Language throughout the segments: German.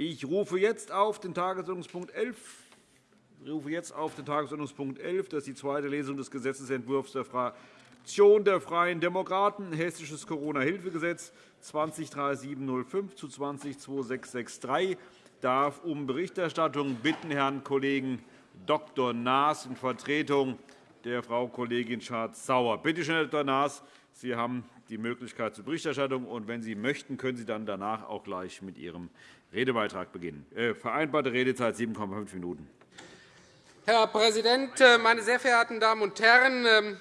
Ich rufe jetzt auf den Tagesordnungspunkt 11. Ich rufe jetzt auf den Tagesordnungspunkt 11. Das ist die zweite Lesung des Gesetzentwurfs der Fraktion der Freien Demokraten, Hessisches Corona-Hilfegesetz 203705 zu 202663. Ich darf um Berichterstattung bitten Herrn Kollegen Dr. Naas in Vertretung der Frau Kollegin Schardt-Sauer. Bitte schön, Herr Dr. Naas, Sie haben die Möglichkeit zur Berichterstattung. Und wenn Sie möchten, können Sie dann danach auch gleich mit Ihrem Redebeitrag beginnen. Äh, vereinbarte Redezeit 7,5 Minuten. Herr Präsident, äh, meine sehr verehrten Damen und Herren! Ähm,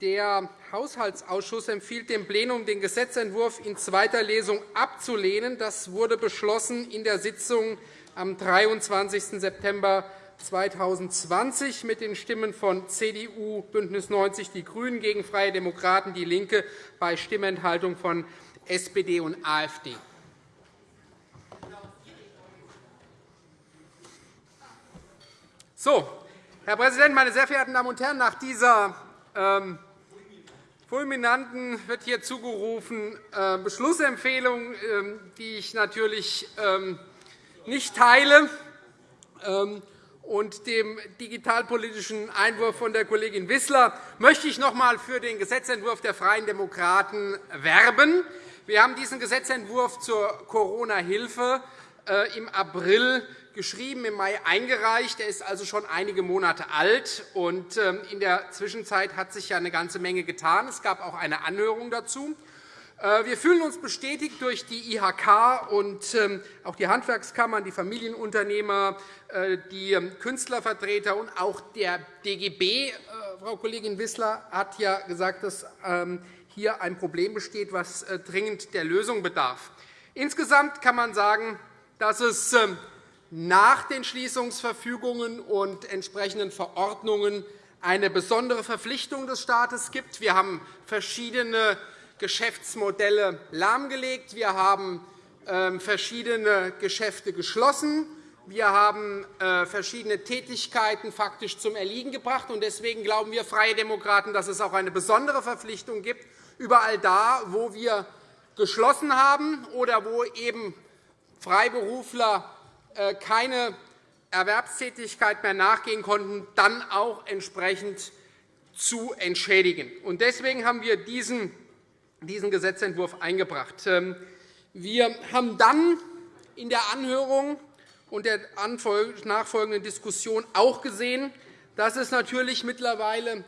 der Haushaltsausschuss empfiehlt dem Plenum, den Gesetzentwurf in zweiter Lesung abzulehnen. Das wurde beschlossen in der Sitzung am 23. September 2020 mit den Stimmen von CDU, BÜNDNIS 90 die GRÜNEN gegen Freie Demokraten, DIE LINKE bei Stimmenthaltung von SPD und AfD. So, Herr Präsident, meine sehr verehrten Damen und Herren! Nach dieser ähm, fulminanten wird hier zugerufen äh, Beschlussempfehlung, äh, die ich natürlich ähm, nicht teile. Ähm, und dem digitalpolitischen Einwurf von der Kollegin Wissler möchte ich noch einmal für den Gesetzentwurf der Freien Demokraten werben. Wir haben diesen Gesetzentwurf zur Corona-Hilfe äh, im April geschrieben, im Mai eingereicht. Er ist also schon einige Monate alt. Und ähm, in der Zwischenzeit hat sich eine ganze Menge getan. Es gab auch eine Anhörung dazu. Äh, wir fühlen uns bestätigt durch die IHK und ähm, auch die Handwerkskammern, die Familienunternehmer, äh, die ähm, Künstlervertreter und auch der DGB. Äh, Frau Kollegin Wissler hat ja gesagt, dass hier ein Problem besteht, das dringend der Lösung bedarf. Insgesamt kann man sagen, dass es nach den Schließungsverfügungen und entsprechenden Verordnungen eine besondere Verpflichtung des Staates gibt. Wir haben verschiedene Geschäftsmodelle lahmgelegt. Wir haben ähm, verschiedene Geschäfte geschlossen. Wir haben äh, verschiedene Tätigkeiten faktisch zum Erliegen gebracht. Deswegen glauben wir Freie Demokraten, dass es auch eine besondere Verpflichtung gibt, überall da, wo wir geschlossen haben oder wo eben Freiberufler keine Erwerbstätigkeit mehr nachgehen konnten, dann auch entsprechend zu entschädigen. Deswegen haben wir diesen diesen Gesetzentwurf eingebracht. Ähm, wir haben dann in der Anhörung und der nachfolgenden Diskussion auch gesehen, dass es natürlich mittlerweile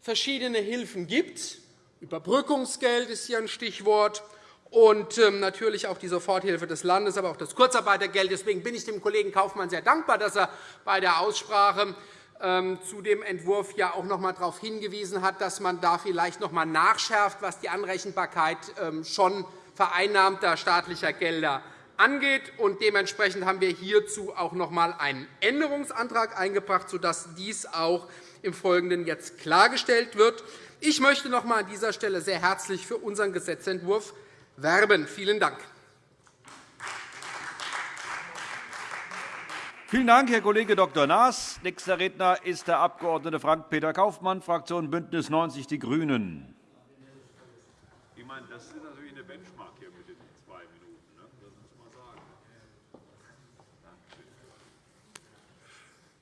verschiedene Hilfen gibt. Überbrückungsgeld ist hier ein Stichwort und ähm, natürlich auch die Soforthilfe des Landes, aber auch das Kurzarbeitergeld. Deswegen bin ich dem Kollegen Kaufmann sehr dankbar, dass er bei der Aussprache ähm, zu dem Entwurf ja auch noch einmal darauf hingewiesen hat, dass man da vielleicht noch einmal nachschärft, was die Anrechenbarkeit ähm, schon vereinnahmter staatlicher Gelder angeht. dementsprechend haben wir hierzu auch noch einmal einen Änderungsantrag eingebracht, sodass dies auch im Folgenden jetzt klargestellt wird. Ich möchte noch einmal an dieser Stelle sehr herzlich für unseren Gesetzentwurf werben. Vielen Dank. Vielen Dank, Herr Kollege Dr. Naas. Nächster Redner ist der Abg. Frank-Peter Kaufmann, Fraktion BÜNDNIS 90 die GRÜNEN. Ich meine, das ist natürlich eine Benchmark hier mit den zwei Minuten. Ne? Das muss man sagen.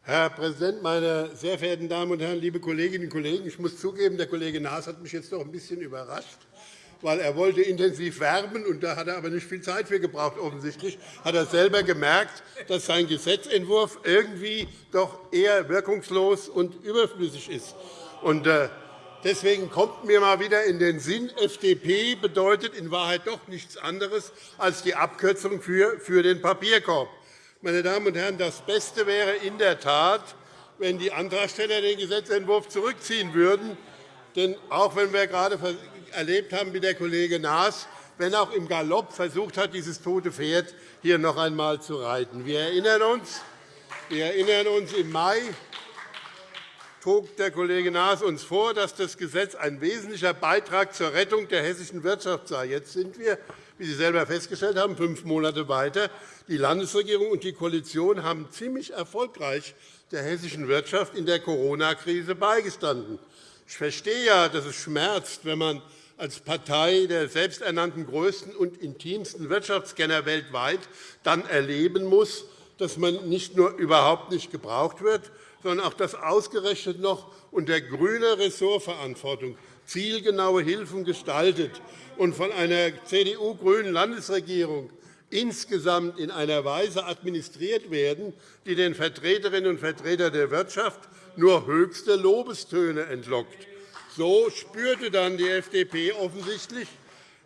Herr Präsident, meine sehr verehrten Damen und Herren, liebe Kolleginnen und Kollegen! Ich muss zugeben, der Kollege Naas hat mich jetzt doch ein bisschen überrascht weil er wollte intensiv werben, und da hat er aber nicht viel Zeit für gebraucht. Offensichtlich hat er selber gemerkt, dass sein Gesetzentwurf irgendwie doch eher wirkungslos und überflüssig ist. Und, äh, Deswegen kommt mir mal wieder in den Sinn, FDP bedeutet in Wahrheit doch nichts anderes als die Abkürzung für, für den Papierkorb. Meine Damen und Herren, das Beste wäre in der Tat, wenn die Antragsteller den Gesetzentwurf zurückziehen würden. Denn auch wenn wir gerade erlebt haben, wie der Kollege Naas, wenn auch im Galopp versucht hat, dieses tote Pferd hier noch einmal zu reiten. Wir erinnern uns, wir erinnern uns im Mai trug der Kollege Naas uns vor, dass das Gesetz ein wesentlicher Beitrag zur Rettung der hessischen Wirtschaft sei. Jetzt sind wir, wie Sie selber festgestellt haben, fünf Monate weiter. Die Landesregierung und die Koalition haben ziemlich erfolgreich der hessischen Wirtschaft in der Corona-Krise beigestanden. Ich verstehe ja, dass es schmerzt, wenn man als Partei der selbsternannten größten und intimsten Wirtschaftskenner weltweit dann erleben muss, dass man nicht nur überhaupt nicht gebraucht wird, sondern auch dass ausgerechnet noch unter grüner Ressortverantwortung zielgenaue Hilfen gestaltet und von einer CDU-grünen Landesregierung insgesamt in einer Weise administriert werden, die den Vertreterinnen und Vertretern der Wirtschaft nur höchste Lobestöne entlockt. So spürte dann die FDP offensichtlich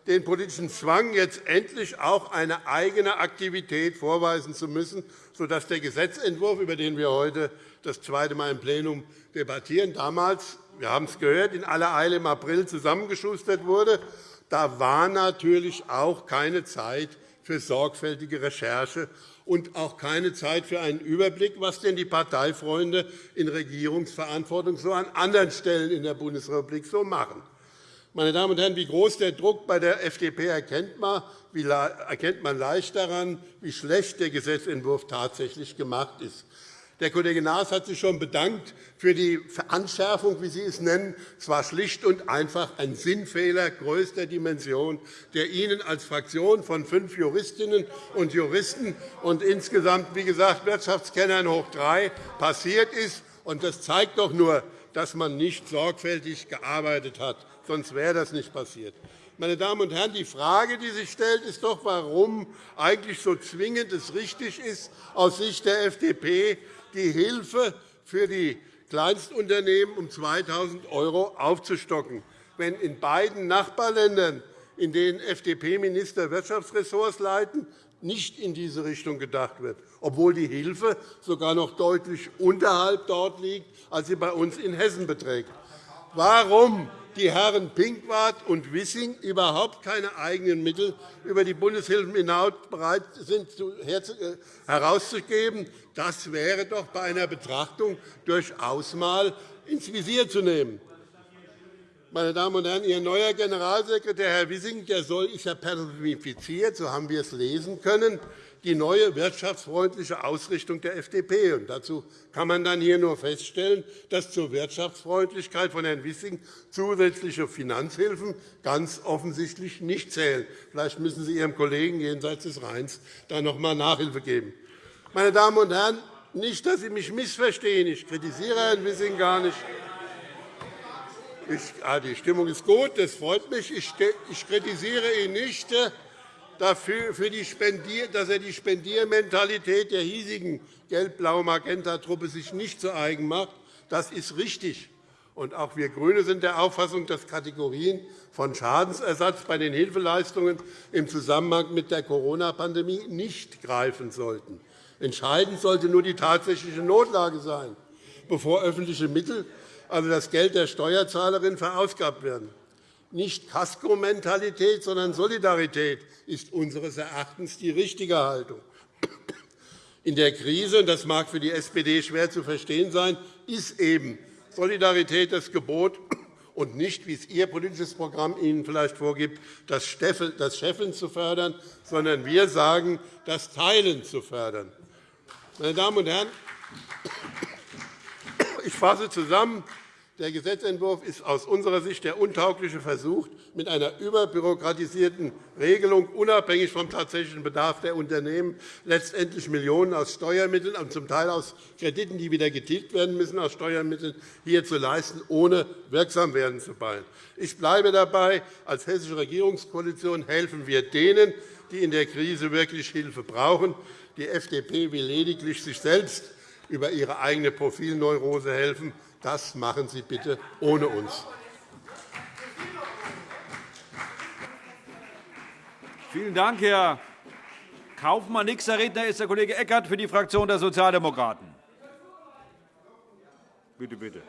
den politischen Zwang, jetzt endlich auch eine eigene Aktivität vorweisen zu müssen, sodass der Gesetzentwurf, über den wir heute das zweite Mal im Plenum debattieren, damals, wir haben es gehört, in aller Eile im April zusammengeschustert wurde. Da war natürlich auch keine Zeit für sorgfältige Recherche und auch keine Zeit für einen Überblick, was denn die Parteifreunde in Regierungsverantwortung so an anderen Stellen in der Bundesrepublik so machen. Meine Damen und Herren, wie groß der Druck bei der FDP erkennt man, erkennt man leicht daran, wie schlecht der Gesetzentwurf tatsächlich gemacht ist. Der Kollege Naas hat sich schon bedankt für die Veranschärfung, wie Sie es nennen. Es war schlicht und einfach ein Sinnfehler größter Dimension, der Ihnen als Fraktion von fünf Juristinnen und Juristen und insgesamt, wie gesagt, Wirtschaftskennern hoch drei passiert ist. Das zeigt doch nur, dass man nicht sorgfältig gearbeitet hat. Sonst wäre das nicht passiert. Meine Damen und Herren, die Frage, die sich stellt, ist doch, warum eigentlich so zwingend es richtig ist, aus Sicht der FDP die Hilfe für die Kleinstunternehmen um 2.000 € aufzustocken, wenn in beiden Nachbarländern, in denen FDP-Minister Wirtschaftsressorts leiten, nicht in diese Richtung gedacht wird, obwohl die Hilfe sogar noch deutlich unterhalb dort liegt, als sie bei uns in Hessen beträgt. Warum die Herren Pinkwart und Wissing überhaupt keine eigenen Mittel über die Bundeshilfen hinaus bereit sind, äh, herauszugeben, das wäre doch bei einer Betrachtung durchaus einmal ins Visier zu nehmen. Meine Damen und Herren, Ihr neuer Generalsekretär, Herr Wissing, der soll, ist ja personifiziert, so haben wir es lesen können, die neue wirtschaftsfreundliche Ausrichtung der FDP. Und dazu kann man dann hier nur feststellen, dass zur Wirtschaftsfreundlichkeit von Herrn Wissing zusätzliche Finanzhilfen ganz offensichtlich nicht zählen. Vielleicht müssen Sie Ihrem Kollegen jenseits des Rheins da noch einmal Nachhilfe geben. Meine Damen und Herren, nicht, dass Sie mich missverstehen. Ich kritisiere Herrn Wissing gar nicht. Ich, ah, die Stimmung ist gut, das freut mich. Ich, ich kritisiere ihn nicht dafür, für die Spendier, dass er die Spendiermentalität der hiesigen gelb-blau-magenta-Truppe sich nicht zu eigen macht. Das ist richtig. Und auch wir GRÜNE sind der Auffassung, dass Kategorien von Schadensersatz bei den Hilfeleistungen im Zusammenhang mit der Corona-Pandemie nicht greifen sollten. Entscheidend sollte nur die tatsächliche Notlage sein, bevor öffentliche Mittel, also das Geld der Steuerzahlerin, verausgabt werden. Nicht Kasko-Mentalität, sondern Solidarität ist unseres Erachtens die richtige Haltung. In der Krise, und das mag für die SPD schwer zu verstehen sein, ist eben Solidarität das Gebot und nicht, wie es Ihr politisches Programm Ihnen vielleicht vorgibt, das Scheffeln zu fördern, sondern wir sagen, das Teilen zu fördern. Meine Damen und Herren, ich fasse zusammen. Der Gesetzentwurf ist aus unserer Sicht der untaugliche Versuch, mit einer überbürokratisierten Regelung unabhängig vom tatsächlichen Bedarf der Unternehmen letztendlich Millionen aus Steuermitteln und zum Teil aus Krediten, die wieder getilgt werden müssen, aus Steuermitteln hier zu leisten, ohne wirksam werden zu wollen. Ich bleibe dabei. Als Hessische Regierungskoalition helfen wir denen, die in der Krise wirklich Hilfe brauchen. Die FDP will lediglich sich selbst über ihre eigene Profilneurose helfen. Das machen Sie bitte ohne uns. Vielen Dank, Herr Kaufmann. Nächster Redner ist der Kollege Eckert für die Fraktion der Sozialdemokraten. Bitte, bitte.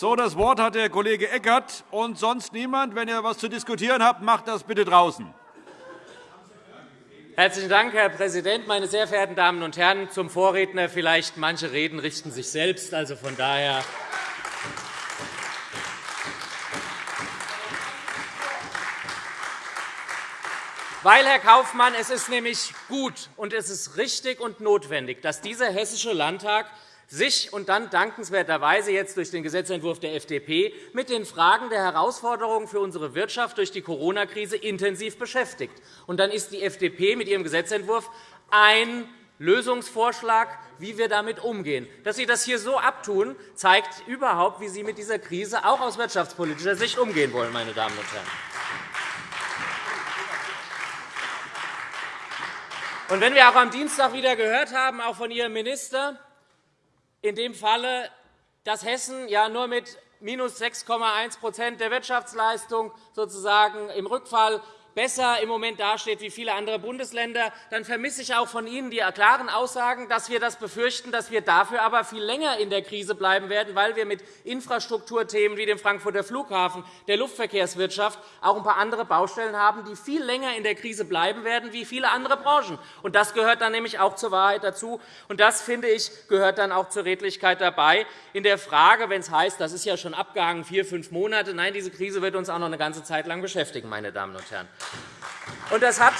So, das Wort hat der Kollege Eckert und sonst niemand. Wenn ihr etwas zu diskutieren habt, macht das bitte draußen. Herzlichen Dank, Herr Präsident, meine sehr verehrten Damen und Herren! Zum Vorredner vielleicht, manche Reden richten sich selbst. Also von daher Weil, Herr Kaufmann, es ist nämlich gut und es ist richtig und notwendig, dass dieser Hessische Landtag sich und dann dankenswerterweise jetzt durch den Gesetzentwurf der FDP mit den Fragen der Herausforderungen für unsere Wirtschaft durch die Corona-Krise intensiv beschäftigt. Und dann ist die FDP mit ihrem Gesetzentwurf ein Lösungsvorschlag, wie wir damit umgehen. Dass Sie das hier so abtun, zeigt überhaupt, wie Sie mit dieser Krise auch aus wirtschaftspolitischer Sicht umgehen wollen, meine Damen und Herren. Und wenn wir auch am Dienstag wieder gehört haben, auch von Ihrem Minister, in dem Falle, dass Hessen ja nur mit minus 6,1% der Wirtschaftsleistung sozusagen im Rückfall besser im Moment dasteht wie viele andere Bundesländer, dann vermisse ich auch von Ihnen die klaren Aussagen, dass wir das befürchten, dass wir dafür aber viel länger in der Krise bleiben werden, weil wir mit Infrastrukturthemen wie dem Frankfurter Flughafen, der Luftverkehrswirtschaft auch ein paar andere Baustellen haben, die viel länger in der Krise bleiben werden wie viele andere Branchen. das gehört dann nämlich auch zur Wahrheit dazu. Und das, finde ich, gehört dann auch zur Redlichkeit dabei. In der Frage, wenn es heißt, das ist ja schon abgehangen, vier, fünf Monate, nein, diese Krise wird uns auch noch eine ganze Zeit lang beschäftigen, meine Damen und Herren. Das hat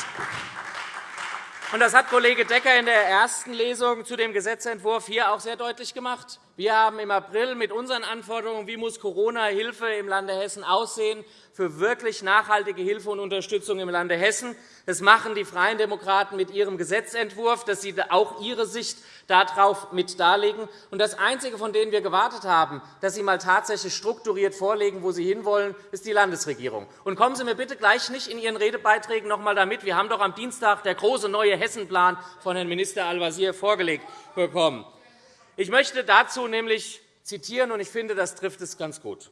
das hat Kollege Decker in der ersten Lesung zu dem Gesetzentwurf hier auch sehr deutlich gemacht. Wir haben im April mit unseren Anforderungen, wie muss Corona-Hilfe im Lande Hessen aussehen, für wirklich nachhaltige Hilfe und Unterstützung im Lande Hessen. Das machen die Freien Demokraten mit ihrem Gesetzentwurf, dass sie auch ihre Sicht darauf mit darlegen. Das Einzige, von dem wir gewartet haben, dass Sie einmal tatsächlich strukturiert vorlegen, wo Sie hinwollen, ist die Landesregierung. Und kommen Sie mir bitte gleich nicht in Ihren Redebeiträgen noch einmal damit. Wir haben doch am Dienstag der große neue Hessenplan von Herrn Minister Al-Wazir vorgelegt bekommen. Ich möchte dazu nämlich zitieren, und ich finde, das trifft es ganz gut.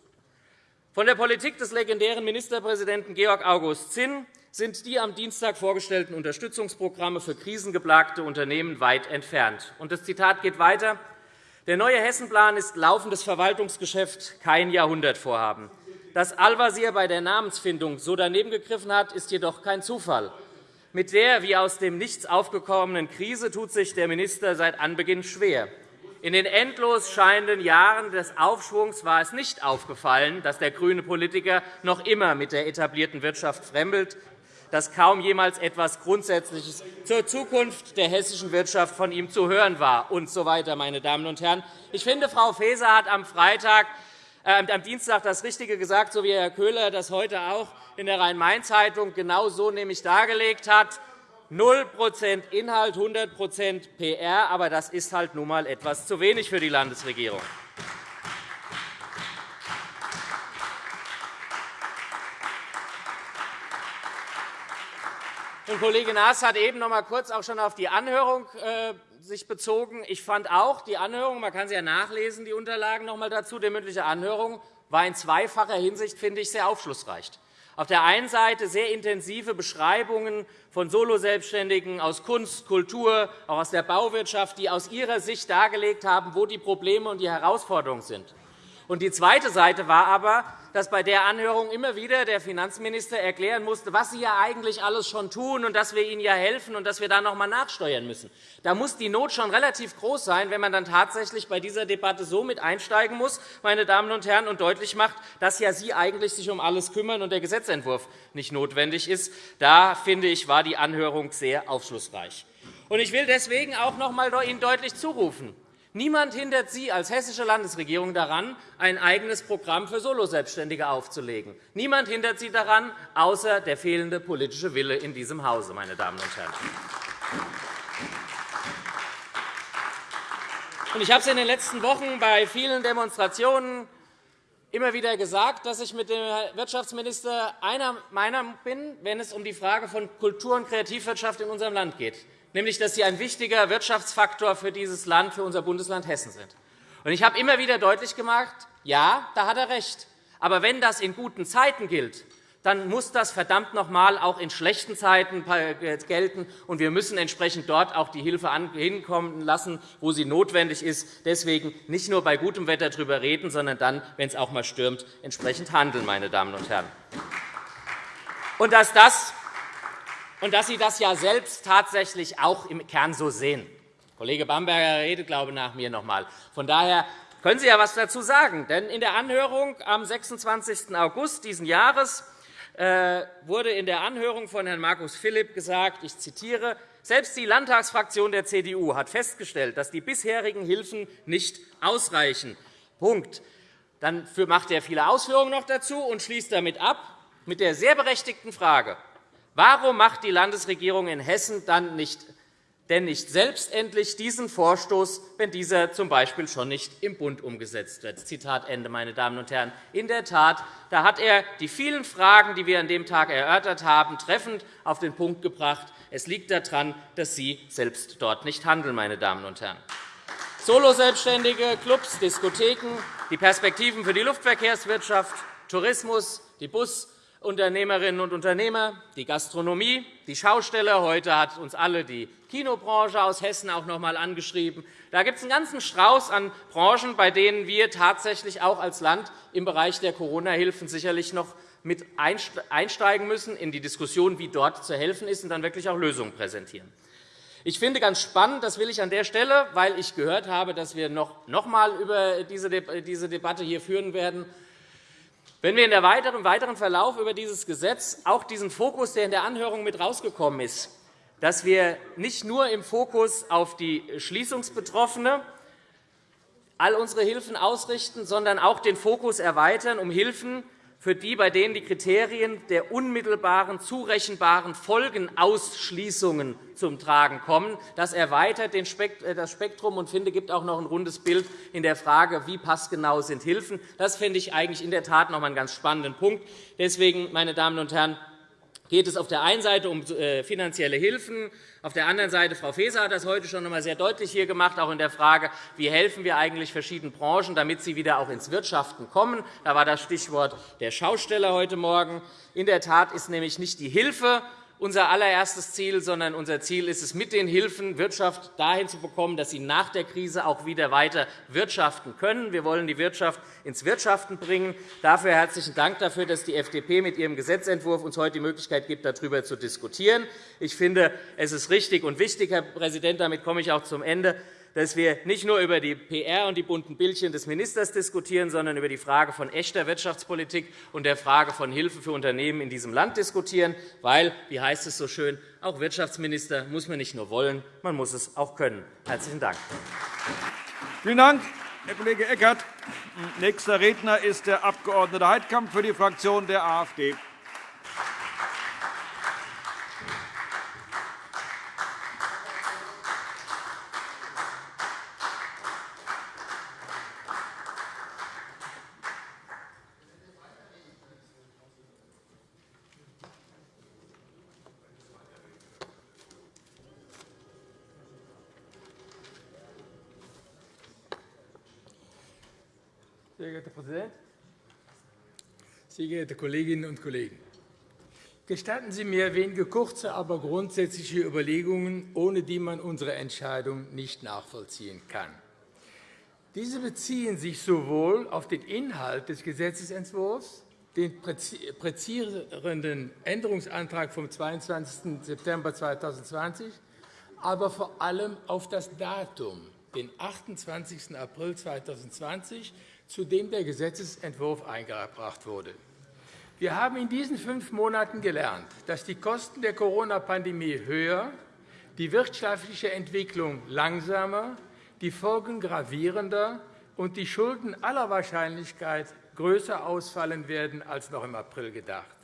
Von der Politik des legendären Ministerpräsidenten Georg August Zinn sind die am Dienstag vorgestellten Unterstützungsprogramme für krisengeplagte Unternehmen weit entfernt. das Zitat geht weiter. Der neue Hessenplan ist laufendes Verwaltungsgeschäft, kein Jahrhundertvorhaben. Dass Al-Wazir bei der Namensfindung so daneben gegriffen hat, ist jedoch kein Zufall. Mit der wie aus dem Nichts aufgekommenen Krise tut sich der Minister seit Anbeginn schwer. In den endlos scheinenden Jahren des Aufschwungs war es nicht aufgefallen, dass der grüne Politiker noch immer mit der etablierten Wirtschaft fremdelt, dass kaum jemals etwas Grundsätzliches zur Zukunft der hessischen Wirtschaft von ihm zu hören war, und so weiter, meine Damen und Herren. Ich finde, Frau Faeser hat am, Freitag, äh, am Dienstag das Richtige gesagt, so wie Herr Köhler das heute auch in der Rhein-Main-Zeitung genau so nämlich dargelegt hat. 0% Inhalt, 100% PR, aber das ist halt nun einmal etwas zu wenig für die Landesregierung. Und Kollege Naas hat eben noch einmal kurz auch schon auf die Anhörung äh, sich bezogen. Ich fand auch, die Anhörung, man kann sie ja nachlesen, die Unterlagen noch einmal dazu, die mündliche Anhörung war in zweifacher Hinsicht, finde ich, sehr aufschlussreich. Auf der einen Seite sehr intensive Beschreibungen von Soloselbstständigen aus Kunst, Kultur, auch aus der Bauwirtschaft, die aus ihrer Sicht dargelegt haben, wo die Probleme und die Herausforderungen sind. Und die zweite Seite war aber, dass bei der Anhörung immer wieder der Finanzminister erklären musste, was Sie ja eigentlich alles schon tun und dass wir Ihnen ja helfen und dass wir da noch einmal nachsteuern müssen. Da muss die Not schon relativ groß sein, wenn man dann tatsächlich bei dieser Debatte so mit einsteigen muss, meine Damen und Herren, und deutlich macht, dass ja Sie eigentlich sich um alles kümmern und der Gesetzentwurf nicht notwendig ist. Da, finde ich, war die Anhörung sehr aufschlussreich. Ich will deswegen auch noch einmal Ihnen deutlich zurufen, Niemand hindert Sie als hessische Landesregierung daran, ein eigenes Programm für Soloselbstständige aufzulegen. Niemand hindert Sie daran, außer der fehlende politische Wille in diesem Hause. Meine Damen und Herren. Ich habe es in den letzten Wochen bei vielen Demonstrationen immer wieder gesagt, dass ich mit dem Wirtschaftsminister einer Meinung bin, wenn es um die Frage von Kultur- und Kreativwirtschaft in unserem Land geht nämlich dass sie ein wichtiger Wirtschaftsfaktor für dieses Land, für unser Bundesland Hessen sind. Ich habe immer wieder deutlich gemacht, ja, da hat er recht. Aber wenn das in guten Zeiten gilt, dann muss das verdammt noch einmal auch in schlechten Zeiten gelten. Und wir müssen entsprechend dort auch die Hilfe hinkommen lassen, wo sie notwendig ist. Deswegen nicht nur bei gutem Wetter darüber reden, sondern dann, wenn es auch einmal stürmt, entsprechend handeln. Meine Damen und Herren. Und dass das und dass Sie das ja selbst tatsächlich auch im Kern so sehen. Kollege Bamberger redet, glaube ich, nach mir noch einmal. Von daher können Sie ja etwas dazu sagen. Denn in der Anhörung am 26. August dieses Jahres äh, wurde in der Anhörung von Herrn Markus Philipp gesagt, ich zitiere, selbst die Landtagsfraktion der CDU hat festgestellt, dass die bisherigen Hilfen nicht ausreichen. Punkt. Dann macht er viele Ausführungen noch dazu und schließt damit ab mit der sehr berechtigten Frage, warum macht die Landesregierung in Hessen dann nicht denn nicht selbstendlich diesen Vorstoß, wenn dieser z. B. schon nicht im Bund umgesetzt wird. Zitat Ende, meine Damen und Herren. In der Tat, da hat er die vielen Fragen, die wir an dem Tag erörtert haben, treffend auf den Punkt gebracht. Es liegt daran, dass Sie selbst dort nicht handeln, meine Damen und Herren. Soloselbstständige, Clubs, Diskotheken, die Perspektiven für die Luftverkehrswirtschaft, Tourismus, die Bus- Unternehmerinnen und Unternehmer, die Gastronomie, die Schausteller. Heute hat uns alle die Kinobranche aus Hessen auch noch einmal angeschrieben. Da gibt es einen ganzen Strauß an Branchen, bei denen wir tatsächlich auch als Land im Bereich der Corona-Hilfen sicherlich noch mit einsteigen müssen in die Diskussion, wie dort zu helfen ist, und dann wirklich auch Lösungen präsentieren. Ich finde ganz spannend, das will ich an der Stelle, weil ich gehört habe, dass wir noch einmal über diese Debatte hier führen werden, wenn wir im weiteren Verlauf über dieses Gesetz auch diesen Fokus, der in der Anhörung mit herausgekommen ist, dass wir nicht nur im Fokus auf die Schließungsbetroffene all unsere Hilfen ausrichten, sondern auch den Fokus erweitern um Hilfen, für die, bei denen die Kriterien der unmittelbaren, zurechenbaren Folgenausschließungen zum Tragen kommen. Das erweitert äh, das Spektrum und finde, gibt auch noch ein rundes Bild in der Frage, wie passgenau sind Hilfen. Das finde ich eigentlich in der Tat noch einen ganz spannenden Punkt. Deswegen, meine Damen und Herren, geht es auf der einen Seite um äh, finanzielle Hilfen, auf der anderen Seite, Frau Faeser hat das heute schon einmal sehr deutlich hier gemacht, auch in der Frage, wie helfen wir eigentlich verschiedenen Branchen, damit sie wieder auch ins Wirtschaften kommen. Da war das Stichwort der Schausteller heute Morgen. In der Tat ist nämlich nicht die Hilfe unser allererstes Ziel, sondern unser Ziel ist es, mit den Hilfen Wirtschaft dahin zu bekommen, dass sie nach der Krise auch wieder weiter wirtschaften können. Wir wollen die Wirtschaft ins Wirtschaften bringen. Dafür herzlichen Dank dafür, dass die FDP mit ihrem Gesetzentwurf uns heute die Möglichkeit gibt, darüber zu diskutieren. Ich finde, es ist richtig und wichtig, Herr Präsident, damit komme ich auch zum Ende, dass wir nicht nur über die PR und die bunten Bildchen des Ministers diskutieren, sondern über die Frage von echter Wirtschaftspolitik und der Frage von Hilfe für Unternehmen in diesem Land diskutieren. Weil, wie heißt es so schön, auch Wirtschaftsminister muss man nicht nur wollen, man muss es auch können. – Herzlichen Dank. Vielen Dank, Herr Kollege Eckert. Nächster Redner ist der Abg. Heidkamp für die Fraktion der AfD. Präsident, sehr geehrte Kolleginnen und Kollegen! Gestatten Sie mir wenige kurze, aber grundsätzliche Überlegungen, ohne die man unsere Entscheidung nicht nachvollziehen kann. Diese beziehen sich sowohl auf den Inhalt des Gesetzentwurfs, den präzisierenden Änderungsantrag vom 22. September 2020, aber vor allem auf das Datum, den 28. April 2020, zu dem der Gesetzentwurf eingebracht wurde. Wir haben in diesen fünf Monaten gelernt, dass die Kosten der Corona-Pandemie höher, die wirtschaftliche Entwicklung langsamer, die Folgen gravierender und die Schulden aller Wahrscheinlichkeit größer ausfallen werden als noch im April gedacht.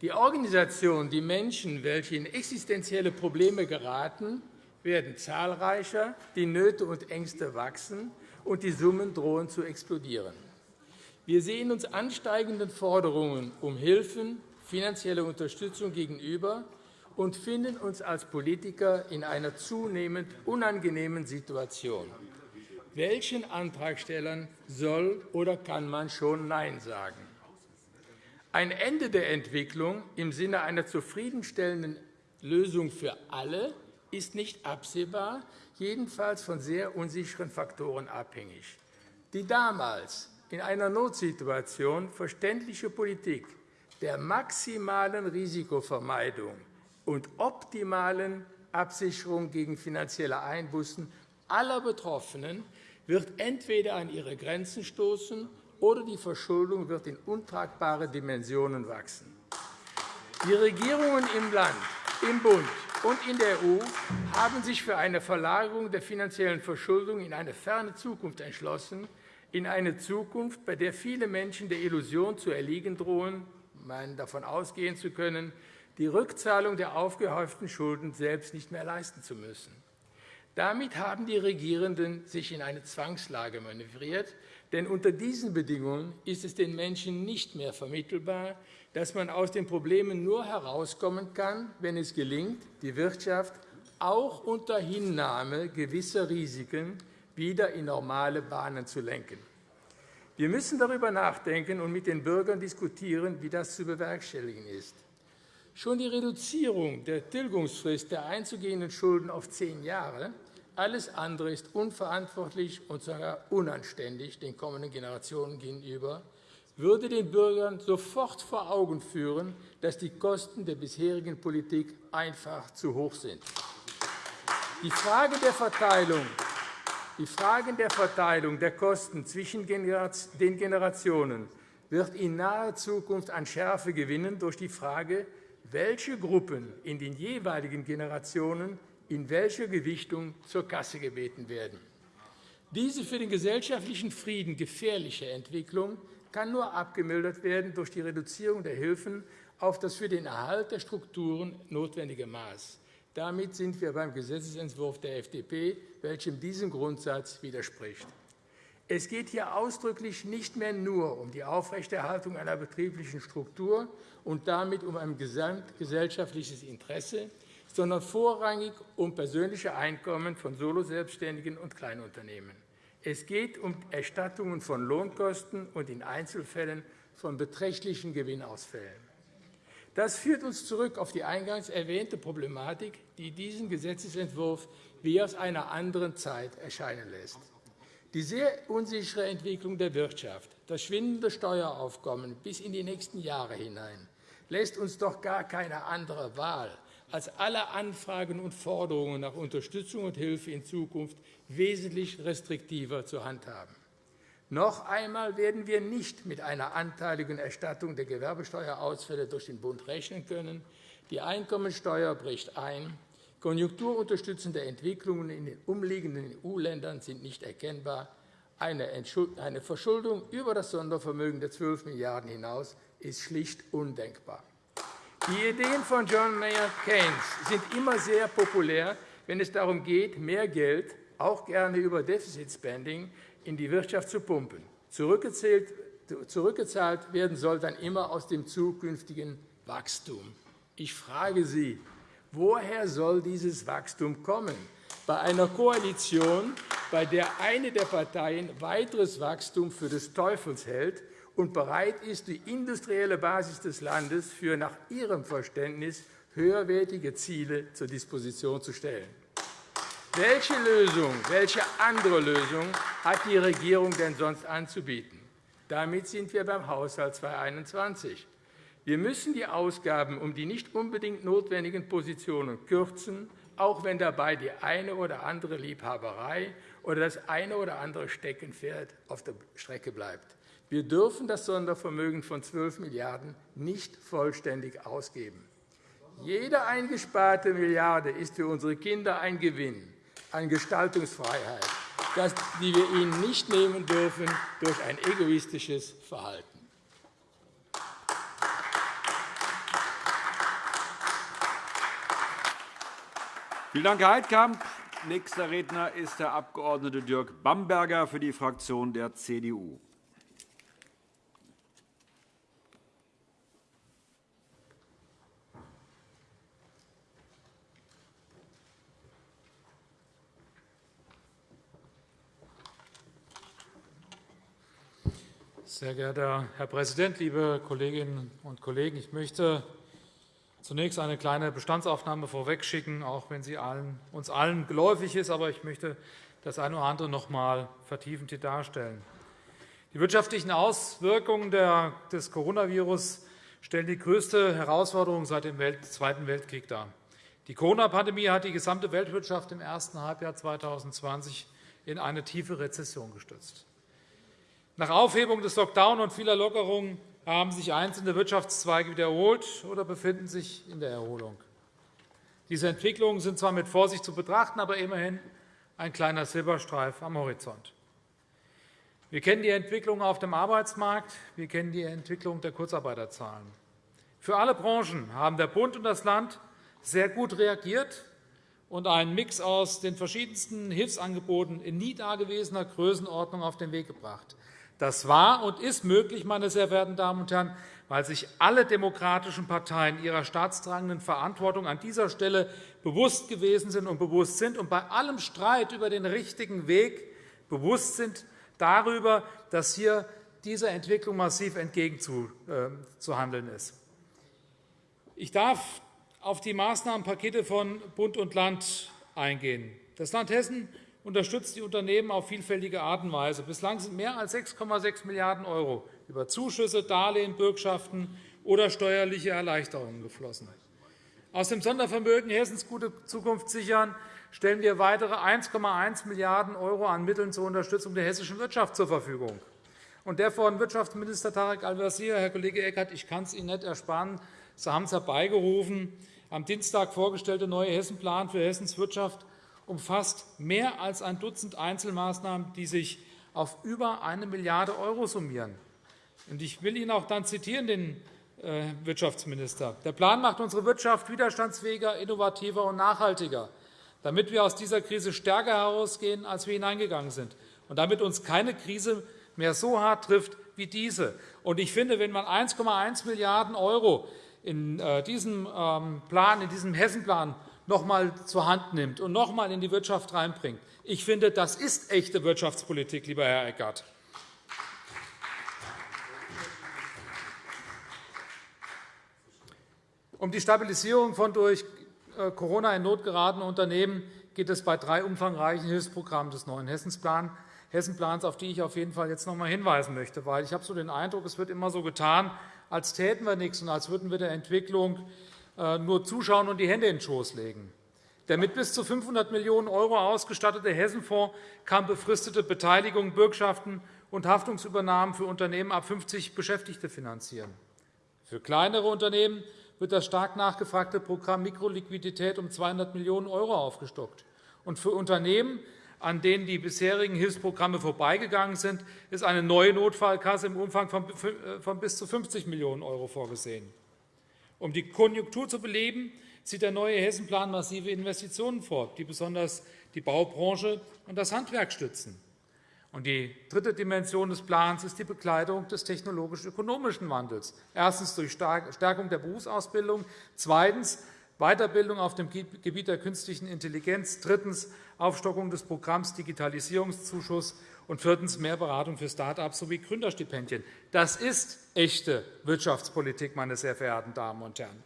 Die Organisation, die Menschen, welche in existenzielle Probleme geraten, werden zahlreicher, die Nöte und Ängste wachsen, und die Summen drohen zu explodieren. Wir sehen uns ansteigenden Forderungen um Hilfen, finanzielle Unterstützung gegenüber und finden uns als Politiker in einer zunehmend unangenehmen Situation. Welchen Antragstellern soll oder kann man schon Nein sagen? Ein Ende der Entwicklung im Sinne einer zufriedenstellenden Lösung für alle ist nicht absehbar, jedenfalls von sehr unsicheren Faktoren abhängig. Die damals in einer Notsituation verständliche Politik der maximalen Risikovermeidung und optimalen Absicherung gegen finanzielle Einbußen aller Betroffenen wird entweder an ihre Grenzen stoßen, oder die Verschuldung wird in untragbare Dimensionen wachsen. Die Regierungen im Land, im Bund und in der EU haben sich für eine Verlagerung der finanziellen Verschuldung in eine ferne Zukunft entschlossen, in eine Zukunft, bei der viele Menschen der Illusion zu erliegen drohen, meinen davon ausgehen zu können, die Rückzahlung der aufgehäuften Schulden selbst nicht mehr leisten zu müssen. Damit haben die Regierenden sich in eine Zwangslage manövriert, denn unter diesen Bedingungen ist es den Menschen nicht mehr vermittelbar, dass man aus den Problemen nur herauskommen kann, wenn es gelingt, die Wirtschaft auch unter Hinnahme gewisser Risiken wieder in normale Bahnen zu lenken. Wir müssen darüber nachdenken und mit den Bürgern diskutieren, wie das zu bewerkstelligen ist. Schon die Reduzierung der Tilgungsfrist der einzugehenden Schulden auf zehn Jahre, alles andere ist unverantwortlich und sogar unanständig den kommenden Generationen gegenüber, würde den Bürgern sofort vor Augen führen, dass die Kosten der bisherigen Politik einfach zu hoch sind. Die Frage der Verteilung die Fragen der Verteilung der Kosten zwischen den Generationen wird in naher Zukunft an Schärfe gewinnen durch die Frage, welche Gruppen in den jeweiligen Generationen in welcher Gewichtung zur Kasse gebeten werden. Diese für den gesellschaftlichen Frieden gefährliche Entwicklung kann nur abgemildert werden durch die Reduzierung der Hilfen auf das für den Erhalt der Strukturen notwendige Maß. Damit sind wir beim Gesetzentwurf der FDP, welchem diesem Grundsatz widerspricht. Es geht hier ausdrücklich nicht mehr nur um die Aufrechterhaltung einer betrieblichen Struktur und damit um ein gesamtgesellschaftliches Interesse, sondern vorrangig um persönliche Einkommen von Soloselbstständigen und Kleinunternehmen. Es geht um Erstattungen von Lohnkosten und in Einzelfällen von beträchtlichen Gewinnausfällen. Das führt uns zurück auf die eingangs erwähnte Problematik, die diesen Gesetzentwurf wie aus einer anderen Zeit erscheinen lässt. Die sehr unsichere Entwicklung der Wirtschaft, das schwindende Steueraufkommen bis in die nächsten Jahre hinein, lässt uns doch gar keine andere Wahl, als alle Anfragen und Forderungen nach Unterstützung und Hilfe in Zukunft wesentlich restriktiver zu handhaben. Noch einmal werden wir nicht mit einer anteiligen Erstattung der Gewerbesteuerausfälle durch den Bund rechnen können. Die Einkommensteuer bricht ein. Konjunkturunterstützende Entwicklungen in den umliegenden EU-Ländern sind nicht erkennbar. Eine Verschuldung über das Sondervermögen der 12 Milliarden € hinaus ist schlicht undenkbar. Die Ideen von John Maynard Keynes sind immer sehr populär, wenn es darum geht, mehr Geld, auch gerne über Deficit Spending, in die Wirtschaft zu pumpen. Zurückgezahlt werden soll dann immer aus dem zukünftigen Wachstum. Ich frage Sie, woher soll dieses Wachstum kommen? Bei einer Koalition, bei der eine der Parteien weiteres Wachstum für des Teufels hält und bereit ist, die industrielle Basis des Landes für nach ihrem Verständnis höherwertige Ziele zur Disposition zu stellen. Welche Lösung, welche andere Lösung hat die Regierung denn sonst anzubieten? Damit sind wir beim Haushalt 2021. Wir müssen die Ausgaben um die nicht unbedingt notwendigen Positionen kürzen, auch wenn dabei die eine oder andere Liebhaberei oder das eine oder andere Steckenpferd auf der Strecke bleibt. Wir dürfen das Sondervermögen von 12 Milliarden € nicht vollständig ausgeben. Jede eingesparte Milliarde ist für unsere Kinder ein Gewinn an Gestaltungsfreiheit, die wir ihnen nicht nehmen dürfen durch ein egoistisches Verhalten. Vielen Dank, Herr Heidkamp. Nächster Redner ist der Abg. Dirk Bamberger für die Fraktion der CDU. Sehr geehrter Herr Präsident, liebe Kolleginnen und Kollegen! Ich möchte zunächst eine kleine Bestandsaufnahme vorwegschicken, auch wenn sie uns allen geläufig ist. Aber ich möchte das eine oder andere noch einmal vertiefend hier darstellen. Die wirtschaftlichen Auswirkungen des Coronavirus stellen die größte Herausforderung seit dem Zweiten Weltkrieg dar. Die Corona-Pandemie hat die gesamte Weltwirtschaft im ersten Halbjahr 2020 in eine tiefe Rezession gestürzt. Nach Aufhebung des Lockdown und vieler Lockerungen haben sich einzelne Wirtschaftszweige wiederholt oder befinden sich in der Erholung. Diese Entwicklungen sind zwar mit Vorsicht zu betrachten, aber immerhin ein kleiner Silberstreif am Horizont. Wir kennen die Entwicklung auf dem Arbeitsmarkt, wir kennen die Entwicklung der Kurzarbeiterzahlen. Für alle Branchen haben der Bund und das Land sehr gut reagiert und einen Mix aus den verschiedensten Hilfsangeboten in nie dagewesener Größenordnung auf den Weg gebracht. Das war und ist möglich, meine sehr verehrten Damen und Herren, weil sich alle demokratischen Parteien ihrer staatstragenden Verantwortung an dieser Stelle bewusst gewesen sind und bewusst sind und bei allem Streit über den richtigen Weg bewusst sind darüber, dass hier dieser Entwicklung massiv entgegenzuhandeln ist. Ich darf auf die Maßnahmenpakete von Bund und Land eingehen. Das Land Hessen unterstützt die Unternehmen auf vielfältige Art und Weise. Bislang sind mehr als 6,6 Milliarden € über Zuschüsse, Darlehen, Bürgschaften oder steuerliche Erleichterungen geflossen. Aus dem Sondervermögen Hessens Gute Zukunft sichern stellen wir weitere 1,1 Milliarden € an Mitteln zur Unterstützung der hessischen Wirtschaft zur Verfügung. Und der von Wirtschaftsminister Tarek Al-Wazir, Herr Kollege Eckert, ich kann es Ihnen nicht ersparen, Sie haben es herbeigerufen, am Dienstag vorgestellte neue Hessenplan für Hessens Wirtschaft umfasst mehr als ein Dutzend Einzelmaßnahmen, die sich auf über 1 Milliarde € summieren. Ich will Ihnen auch dann zitieren, den äh, Wirtschaftsminister. Der Plan macht unsere Wirtschaft widerstandsfähiger, innovativer und nachhaltiger, damit wir aus dieser Krise stärker herausgehen, als wir hineingegangen sind, und damit uns keine Krise mehr so hart trifft wie diese. Ich finde, wenn man 1,1 Milliarden € in äh, diesem ähm, Plan, in diesem Hessenplan noch einmal zur Hand nimmt und noch einmal in die Wirtschaft reinbringt. Ich finde, das ist echte Wirtschaftspolitik, lieber Herr Eckert. Um die Stabilisierung von durch äh, Corona in Not geratenen Unternehmen geht es bei drei umfangreichen Hilfsprogrammen des neuen Hessenplans, auf die ich auf jeden Fall jetzt noch einmal hinweisen möchte. Weil ich habe so den Eindruck, es wird immer so getan, als täten wir nichts und als würden wir der Entwicklung nur zuschauen und die Hände in den Schoß legen. Der mit bis zu 500 Millionen € ausgestattete Hessenfonds kann befristete Beteiligungen, Bürgschaften und Haftungsübernahmen für Unternehmen ab 50 Beschäftigte finanzieren. Für kleinere Unternehmen wird das stark nachgefragte Programm Mikroliquidität um 200 Millionen € aufgestockt. Und für Unternehmen, an denen die bisherigen Hilfsprogramme vorbeigegangen sind, ist eine neue Notfallkasse im Umfang von äh, bis zu 50 Millionen € vorgesehen. Um die Konjunktur zu beleben, sieht der neue Hessenplan massive Investitionen vor, die besonders die Baubranche und das Handwerk stützen. Die dritte Dimension des Plans ist die Begleitung des technologisch-ökonomischen Wandels. Erstens durch Stärkung der Berufsausbildung, zweitens Weiterbildung auf dem Gebiet der künstlichen Intelligenz, drittens Aufstockung des Programms Digitalisierungszuschuss und viertens mehr Beratung für Start-ups sowie Gründerstipendien. Das ist echte Wirtschaftspolitik, meine sehr verehrten Damen und Herren.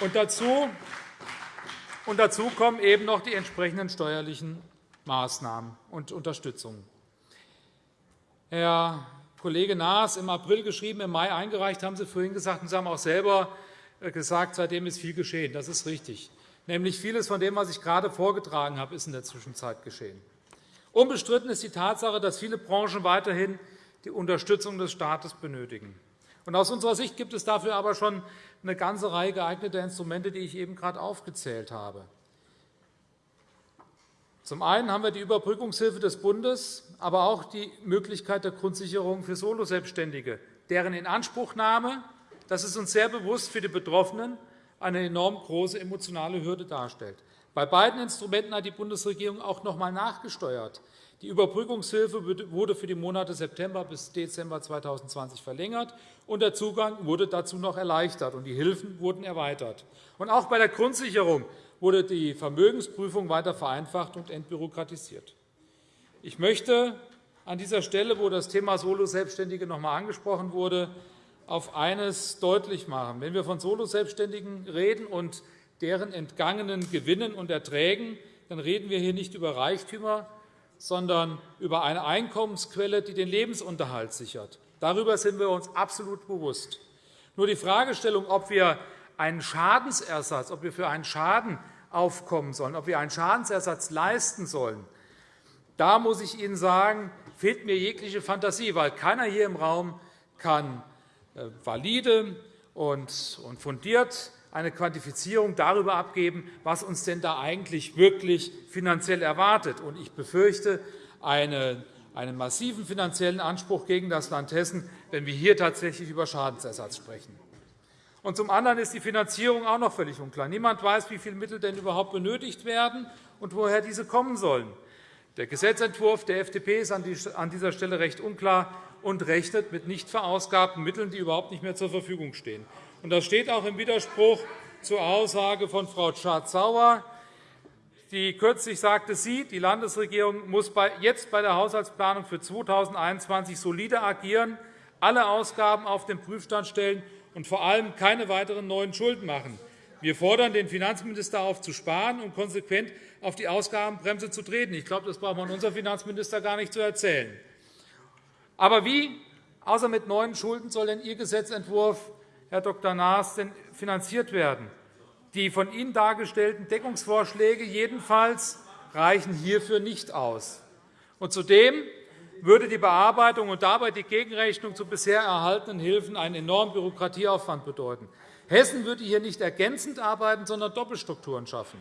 Und dazu, und dazu kommen eben noch die entsprechenden steuerlichen Maßnahmen und Unterstützung. Herr Kollege Naas, im April geschrieben, im Mai eingereicht, haben Sie vorhin gesagt, und Sie haben auch selber äh, gesagt, seitdem ist viel geschehen. Das ist richtig. Nämlich vieles von dem, was ich gerade vorgetragen habe, ist in der Zwischenzeit geschehen. Unbestritten ist die Tatsache, dass viele Branchen weiterhin die Unterstützung des Staates benötigen. Aus unserer Sicht gibt es dafür aber schon eine ganze Reihe geeigneter Instrumente, die ich eben gerade aufgezählt habe. Zum einen haben wir die Überbrückungshilfe des Bundes, aber auch die Möglichkeit der Grundsicherung für Soloselbstständige, deren Inanspruchnahme das ist uns sehr bewusst für die Betroffenen eine enorm große emotionale Hürde darstellt. Bei beiden Instrumenten hat die Bundesregierung auch noch einmal nachgesteuert. Die Überbrückungshilfe wurde für die Monate September bis Dezember 2020 verlängert, und der Zugang wurde dazu noch erleichtert, und die Hilfen wurden erweitert. Auch bei der Grundsicherung wurde die Vermögensprüfung weiter vereinfacht und entbürokratisiert. Ich möchte an dieser Stelle, wo das Thema Solo-Selbstständige noch einmal angesprochen wurde, auf eines deutlich machen. Wenn wir von Solo-Selbstständigen reden und deren entgangenen Gewinnen und Erträgen, dann reden wir hier nicht über Reichtümer, sondern über eine Einkommensquelle, die den Lebensunterhalt sichert. Darüber sind wir uns absolut bewusst. Nur die Fragestellung, ob wir einen Schadensersatz, ob wir für einen Schaden aufkommen sollen, ob wir einen Schadensersatz leisten sollen, da muss ich Ihnen sagen, fehlt mir jegliche Fantasie, weil keiner hier im Raum kann äh, valide und fundiert eine Quantifizierung darüber abgeben, was uns denn da eigentlich wirklich finanziell erwartet. Ich befürchte einen massiven finanziellen Anspruch gegen das Land Hessen, wenn wir hier tatsächlich über Schadensersatz sprechen. Und zum anderen ist die Finanzierung auch noch völlig unklar. Niemand weiß, wie viele Mittel denn überhaupt benötigt werden und woher diese kommen sollen. Der Gesetzentwurf der FDP ist an dieser Stelle recht unklar und rechnet mit nicht verausgabten Mitteln, die überhaupt nicht mehr zur Verfügung stehen. Das steht auch im Widerspruch zur Aussage von Frau Schardt-Sauer, die kürzlich sagte, sie, die Landesregierung, muss jetzt bei der Haushaltsplanung für 2021 solide agieren, alle Ausgaben auf den Prüfstand stellen und vor allem keine weiteren neuen Schulden machen. Wir fordern den Finanzminister auf, zu sparen und konsequent auf die Ausgabenbremse zu treten. Ich glaube, das braucht man unserem Finanzminister gar nicht zu erzählen. Aber wie, außer mit neuen Schulden, soll denn Ihr Gesetzentwurf, Herr Dr. Naas, denn finanziert werden? Die von Ihnen dargestellten Deckungsvorschläge jedenfalls reichen hierfür nicht aus. Und zudem würde die Bearbeitung und dabei die Gegenrechnung zu bisher erhaltenen Hilfen einen enormen Bürokratieaufwand bedeuten. Hessen würde hier nicht ergänzend arbeiten, sondern Doppelstrukturen schaffen.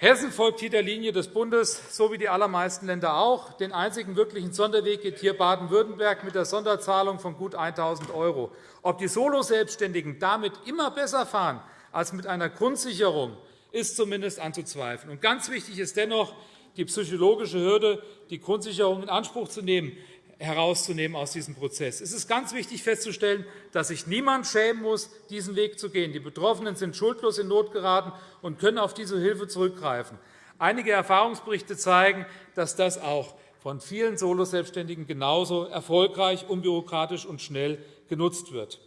Hessen folgt hier der Linie des Bundes, so wie die allermeisten Länder auch. Den einzigen wirklichen Sonderweg geht hier Baden-Württemberg mit der Sonderzahlung von gut 1.000 €. Ob die Soloselbstständigen damit immer besser fahren als mit einer Grundsicherung, ist zumindest anzuzweifeln. Und ganz wichtig ist dennoch, die psychologische Hürde, die Grundsicherung in Anspruch zu nehmen, herauszunehmen aus diesem Prozess. Es ist ganz wichtig festzustellen, dass sich niemand schämen muss, diesen Weg zu gehen. Die Betroffenen sind schuldlos in Not geraten und können auf diese Hilfe zurückgreifen. Einige Erfahrungsberichte zeigen, dass das auch von vielen Soloselbstständigen genauso erfolgreich, unbürokratisch und schnell genutzt wird.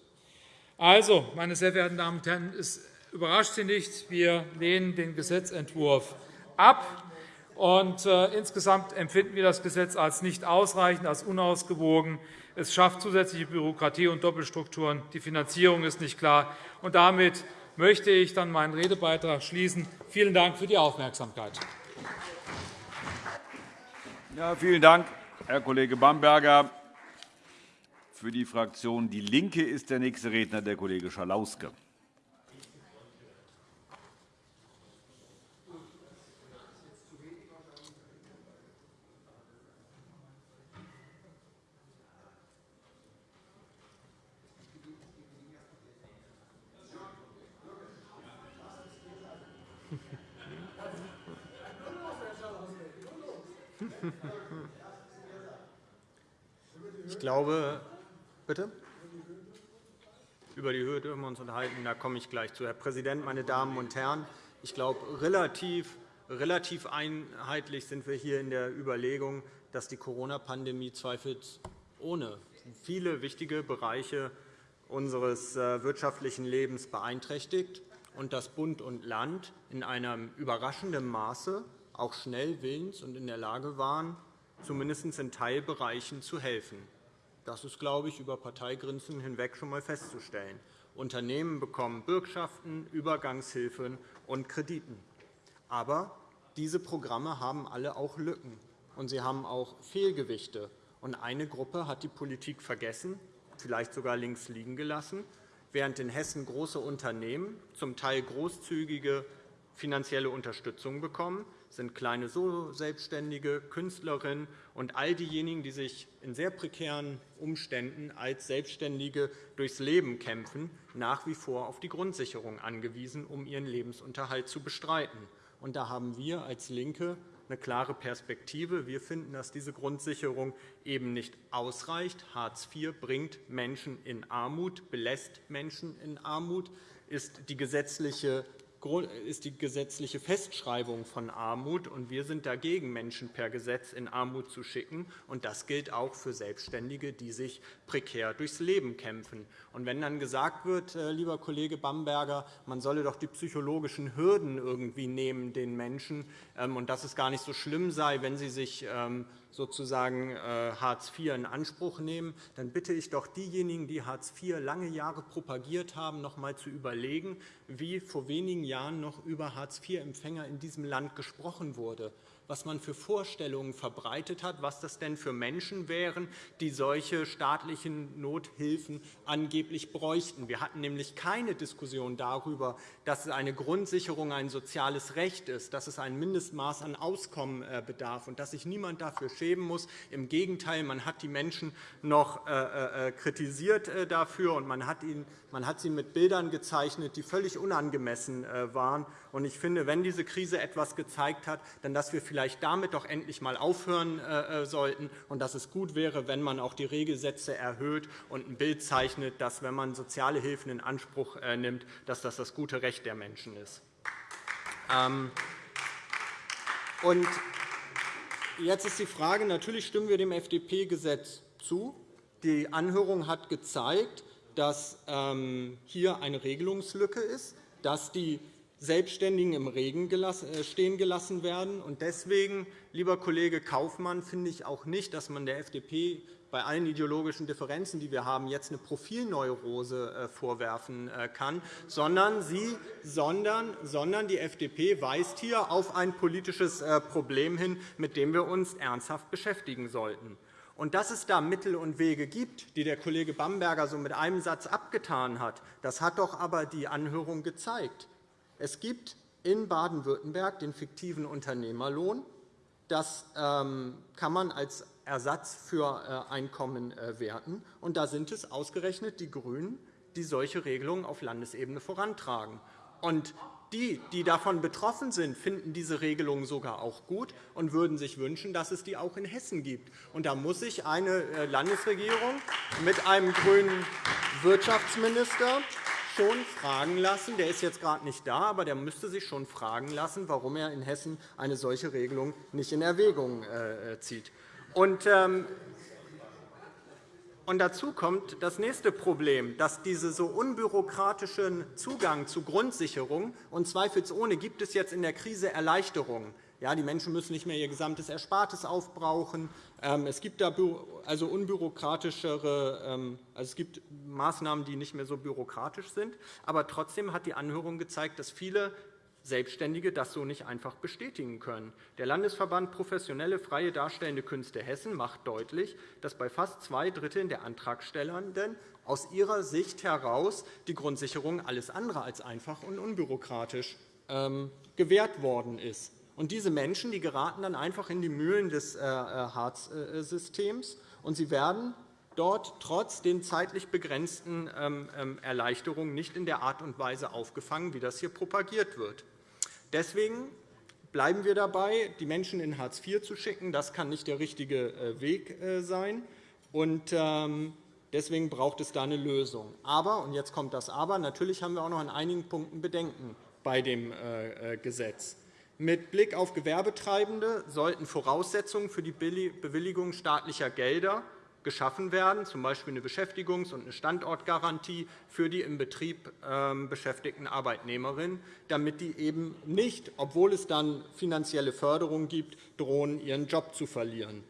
Also, meine sehr verehrten Damen und Herren, es überrascht Sie nicht, wir lehnen den Gesetzentwurf ab. Und, äh, insgesamt empfinden wir das Gesetz als nicht ausreichend, als unausgewogen. Es schafft zusätzliche Bürokratie und Doppelstrukturen. Die Finanzierung ist nicht klar. Und damit möchte ich dann meinen Redebeitrag schließen. Vielen Dank für die Aufmerksamkeit. Ja, vielen Dank, Herr Kollege Bamberger. Für die Fraktion DIE LINKE ist der nächste Redner der Kollege Schalauske. Ich glaube, bitte? Über die Höhe dürfen wir uns unterhalten. Da komme ich gleich zu. Herr Präsident, meine Damen und Herren! Ich glaube, relativ, relativ einheitlich sind wir hier in der Überlegung, dass die Corona-Pandemie zweifelsohne viele wichtige Bereiche unseres äh, wirtschaftlichen Lebens beeinträchtigt und dass Bund und Land in einem überraschenden Maße auch schnell willens und in der Lage waren, zumindest in Teilbereichen zu helfen. Das ist, glaube ich, über Parteigrenzen hinweg schon einmal festzustellen. Unternehmen bekommen Bürgschaften, Übergangshilfen und Krediten. Aber diese Programme haben alle auch Lücken, und sie haben auch Fehlgewichte. Und eine Gruppe hat die Politik vergessen, vielleicht sogar links liegen gelassen, während in Hessen große Unternehmen zum Teil großzügige finanzielle Unterstützung bekommen, sind kleine Solo-Selbstständige, Künstlerinnen und all diejenigen, die sich in sehr prekären Umständen als Selbstständige durchs Leben kämpfen, nach wie vor auf die Grundsicherung angewiesen, um ihren Lebensunterhalt zu bestreiten. Und da haben wir als LINKE eine klare Perspektive. Wir finden, dass diese Grundsicherung eben nicht ausreicht. Hartz IV bringt Menschen in Armut, belässt Menschen in Armut, ist die gesetzliche ist die gesetzliche Festschreibung von Armut. und Wir sind dagegen, Menschen per Gesetz in Armut zu schicken. Und das gilt auch für Selbstständige, die sich prekär durchs Leben kämpfen. Und wenn dann gesagt wird, äh, lieber Kollege Bamberger, man solle doch die psychologischen Hürden irgendwie nehmen den Menschen ähm, und dass es gar nicht so schlimm sei, wenn sie sich ähm, sozusagen äh, Hartz IV in Anspruch nehmen, dann bitte ich doch diejenigen, die Hartz IV lange Jahre propagiert haben, noch einmal zu überlegen, wie vor wenigen Jahren noch über Hartz-IV-Empfänger in diesem Land gesprochen wurde was man für Vorstellungen verbreitet hat, was das denn für Menschen wären, die solche staatlichen Nothilfen angeblich bräuchten. Wir hatten nämlich keine Diskussion darüber, dass es eine Grundsicherung ein soziales Recht ist, dass es ein Mindestmaß an Auskommen äh, bedarf und dass sich niemand dafür schämen muss. Im Gegenteil, man hat die Menschen noch äh, äh, kritisiert dafür, und man hat sie mit Bildern gezeichnet, die völlig unangemessen waren. Und ich finde, wenn diese Krise etwas gezeigt hat, dann dass wir vielleicht damit doch endlich einmal aufhören sollten und dass es gut wäre, wenn man auch die Regelsätze erhöht und ein Bild zeichnet, dass, wenn man soziale Hilfen in Anspruch nimmt, dass das das gute Recht der Menschen ist. Ähm, und jetzt ist die Frage, natürlich stimmen wir dem FDP-Gesetz zu. Die Anhörung hat gezeigt, dass ähm, hier eine Regelungslücke ist, dass die Selbstständigen im Regen äh, stehen gelassen werden. Deswegen, lieber Kollege Kaufmann, finde ich auch nicht, dass man der FDP bei allen ideologischen Differenzen, die wir haben, jetzt eine Profilneurose äh, vorwerfen äh, kann, sondern, sie, sondern, sondern die FDP weist hier auf ein politisches Problem hin, mit dem wir uns ernsthaft beschäftigen sollten. Und dass es da Mittel und Wege gibt, die der Kollege Bamberger so mit einem Satz abgetan hat, das hat doch aber die Anhörung gezeigt. Es gibt in Baden-Württemberg den fiktiven Unternehmerlohn. Das ähm, kann man als Ersatz für äh, Einkommen äh, werten. Und da sind es ausgerechnet die GRÜNEN, die solche Regelungen auf Landesebene vorantragen. Und die, die davon betroffen sind, finden diese Regelungen sogar auch gut und würden sich wünschen, dass es die auch in Hessen gibt. Und da muss sich eine äh, Landesregierung mit einem grünen Wirtschaftsminister schon fragen lassen, der ist jetzt gerade nicht da, aber der müsste sich schon fragen lassen, warum er in Hessen eine solche Regelung nicht in Erwägung zieht. Und, ähm, und dazu kommt das nächste Problem, dass dieser so unbürokratischen Zugang zu Grundsicherung und zweifelsohne gibt es jetzt in der Krise Erleichterungen. Ja, die Menschen müssen nicht mehr ihr gesamtes Erspartes aufbrauchen. Ähm, es gibt da also unbürokratischere, ähm, also es gibt Maßnahmen, die nicht mehr so bürokratisch sind. Aber trotzdem hat die Anhörung gezeigt, dass viele Selbstständige das so nicht einfach bestätigen können. Der Landesverband Professionelle Freie Darstellende Künste Hessen macht deutlich, dass bei fast zwei Dritteln der Antragstellenden aus ihrer Sicht heraus die Grundsicherung alles andere als einfach und unbürokratisch ähm, gewährt worden ist. Und diese Menschen die geraten dann einfach in die Mühlen des äh, äh, Hartz-Systems, und sie werden dort trotz den zeitlich begrenzten ähm, ähm, Erleichterungen nicht in der Art und Weise aufgefangen, wie das hier propagiert wird. Deswegen bleiben wir dabei, die Menschen in Hartz IV zu schicken. Das kann nicht der richtige äh, Weg äh, sein. Ähm, deswegen braucht es da eine Lösung. Aber, und jetzt kommt das Aber, natürlich haben wir auch noch an einigen Punkten Bedenken bei dem äh, Gesetz. Mit Blick auf Gewerbetreibende sollten Voraussetzungen für die Bewilligung staatlicher Gelder geschaffen werden, z. B. eine Beschäftigungs- und eine Standortgarantie für die im Betrieb ähm, beschäftigten Arbeitnehmerinnen, damit die eben nicht, obwohl es dann finanzielle Förderung gibt, drohen, ihren Job zu verlieren.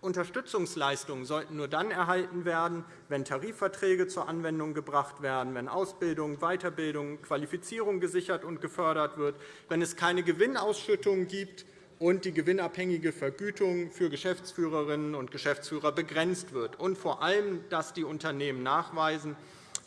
Unterstützungsleistungen sollten nur dann erhalten werden, wenn Tarifverträge zur Anwendung gebracht werden, wenn Ausbildung, Weiterbildung, Qualifizierung gesichert und gefördert wird, wenn es keine Gewinnausschüttung gibt, und die gewinnabhängige Vergütung für Geschäftsführerinnen und Geschäftsführer begrenzt wird, und vor allem, dass die Unternehmen nachweisen,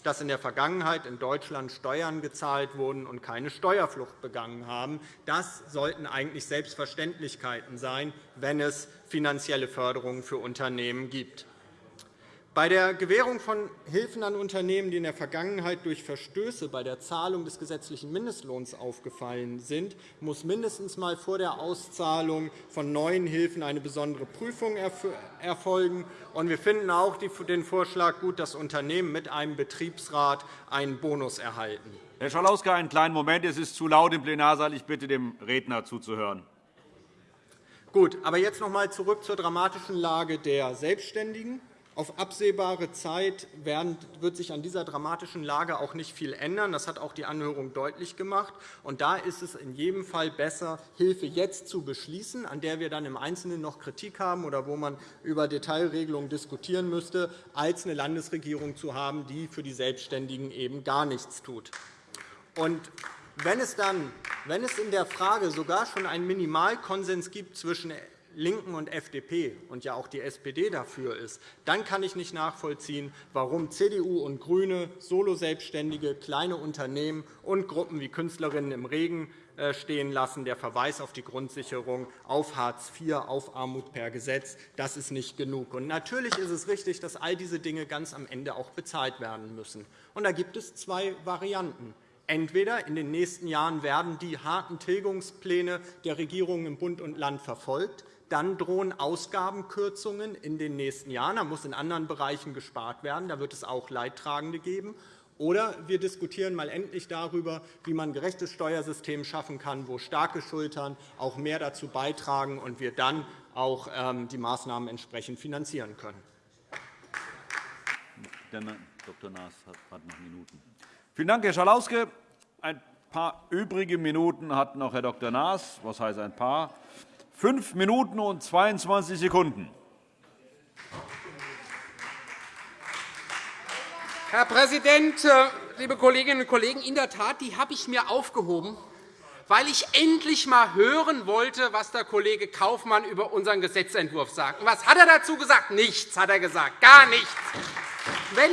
dass in der Vergangenheit in Deutschland Steuern gezahlt wurden und keine Steuerflucht begangen haben. Das sollten eigentlich Selbstverständlichkeiten sein, wenn es finanzielle Förderungen für Unternehmen gibt. Bei der Gewährung von Hilfen an Unternehmen, die in der Vergangenheit durch Verstöße bei der Zahlung des gesetzlichen Mindestlohns aufgefallen sind, muss mindestens einmal vor der Auszahlung von neuen Hilfen eine besondere Prüfung erfolgen. Wir finden auch den Vorschlag gut, dass Unternehmen mit einem Betriebsrat einen Bonus erhalten. Herr Schalauske, einen kleinen Moment. Es ist zu laut im Plenarsaal. Ich bitte, dem Redner zuzuhören. Gut, aber jetzt noch einmal zurück zur dramatischen Lage der Selbstständigen. Auf absehbare Zeit wird sich an dieser dramatischen Lage auch nicht viel ändern. Das hat auch die Anhörung deutlich gemacht. Und da ist es in jedem Fall besser, Hilfe jetzt zu beschließen, an der wir dann im Einzelnen noch Kritik haben oder wo man über Detailregelungen diskutieren müsste, als eine Landesregierung zu haben, die für die Selbstständigen eben gar nichts tut. Und wenn es, dann, wenn es in der Frage sogar schon einen Minimalkonsens gibt zwischen LINKEN und FDP und ja auch die SPD dafür ist, dann kann ich nicht nachvollziehen, warum CDU und GRÜNE Soloselbstständige, kleine Unternehmen und Gruppen wie Künstlerinnen im Regen äh, stehen lassen. Der Verweis auf die Grundsicherung, auf Hartz IV, auf Armut per Gesetz, das ist nicht genug. Und natürlich ist es richtig, dass all diese Dinge ganz am Ende auch bezahlt werden müssen. Und da gibt es zwei Varianten. Entweder in den nächsten Jahren werden die harten Tilgungspläne der Regierungen im Bund und Land verfolgt. Dann drohen Ausgabenkürzungen in den nächsten Jahren. Da muss in anderen Bereichen gespart werden. Da wird es auch Leidtragende geben. Oder wir diskutieren mal endlich darüber, wie man ein gerechtes Steuersystem schaffen kann, wo starke Schultern auch mehr dazu beitragen und wir dann auch ähm, die Maßnahmen entsprechend finanzieren können. Dr. Naas hat noch Minuten. Vielen Dank, Herr Schalauske. Ein paar übrige Minuten hat noch Herr Dr. Naas. Was heißt ein paar? Fünf Minuten und 22 Sekunden. Herr Präsident, äh, liebe Kolleginnen und Kollegen! In der Tat, die habe ich mir aufgehoben, weil ich endlich einmal hören wollte, was der Kollege Kaufmann über unseren Gesetzentwurf sagt. Was hat er dazu gesagt? Nichts hat er gesagt, gar nichts. Wenn,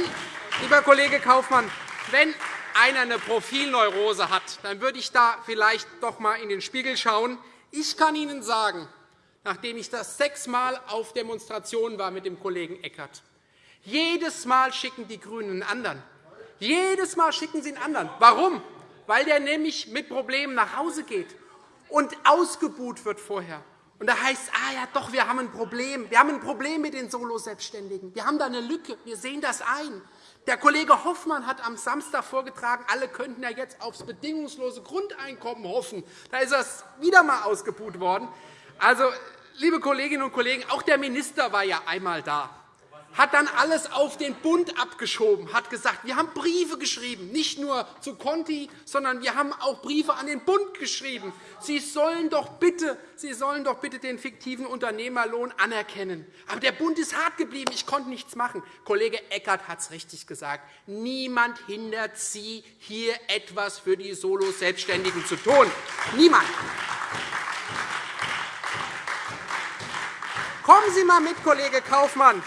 lieber Kollege Kaufmann, wenn einer eine Profilneurose hat, dann würde ich da vielleicht doch einmal in den Spiegel schauen. Ich kann Ihnen sagen, nachdem ich das sechsmal auf Demonstrationen war mit dem Kollegen Eckert, jedes Mal schicken die GRÜNEN einen anderen. Jedes Mal schicken sie einen anderen. Warum? Weil der nämlich mit Problemen nach Hause geht und ausgebuht wird vorher. Und da heißt es, ah, ja, doch, wir haben ein Problem. Wir haben ein Problem mit den Solo-Selbstständigen. Wir haben da eine Lücke. Wir sehen das ein. Der Kollege Hoffmann hat am Samstag vorgetragen, alle könnten ja jetzt aufs bedingungslose Grundeinkommen hoffen. Da ist das wieder einmal ausgebuht worden. Also, liebe Kolleginnen und Kollegen, auch der Minister war ja einmal da hat dann alles auf den Bund abgeschoben, hat gesagt, wir haben Briefe geschrieben, nicht nur zu Conti, sondern wir haben auch Briefe an den Bund geschrieben. Sie sollen doch bitte, Sie sollen doch bitte den fiktiven Unternehmerlohn anerkennen. Aber der Bund ist hart geblieben, ich konnte nichts machen. Kollege Eckert hat es richtig gesagt. Niemand hindert Sie, hier etwas für die Solo-Selbstständigen zu tun. Niemand. Kommen Sie einmal mit, Kollege Kaufmann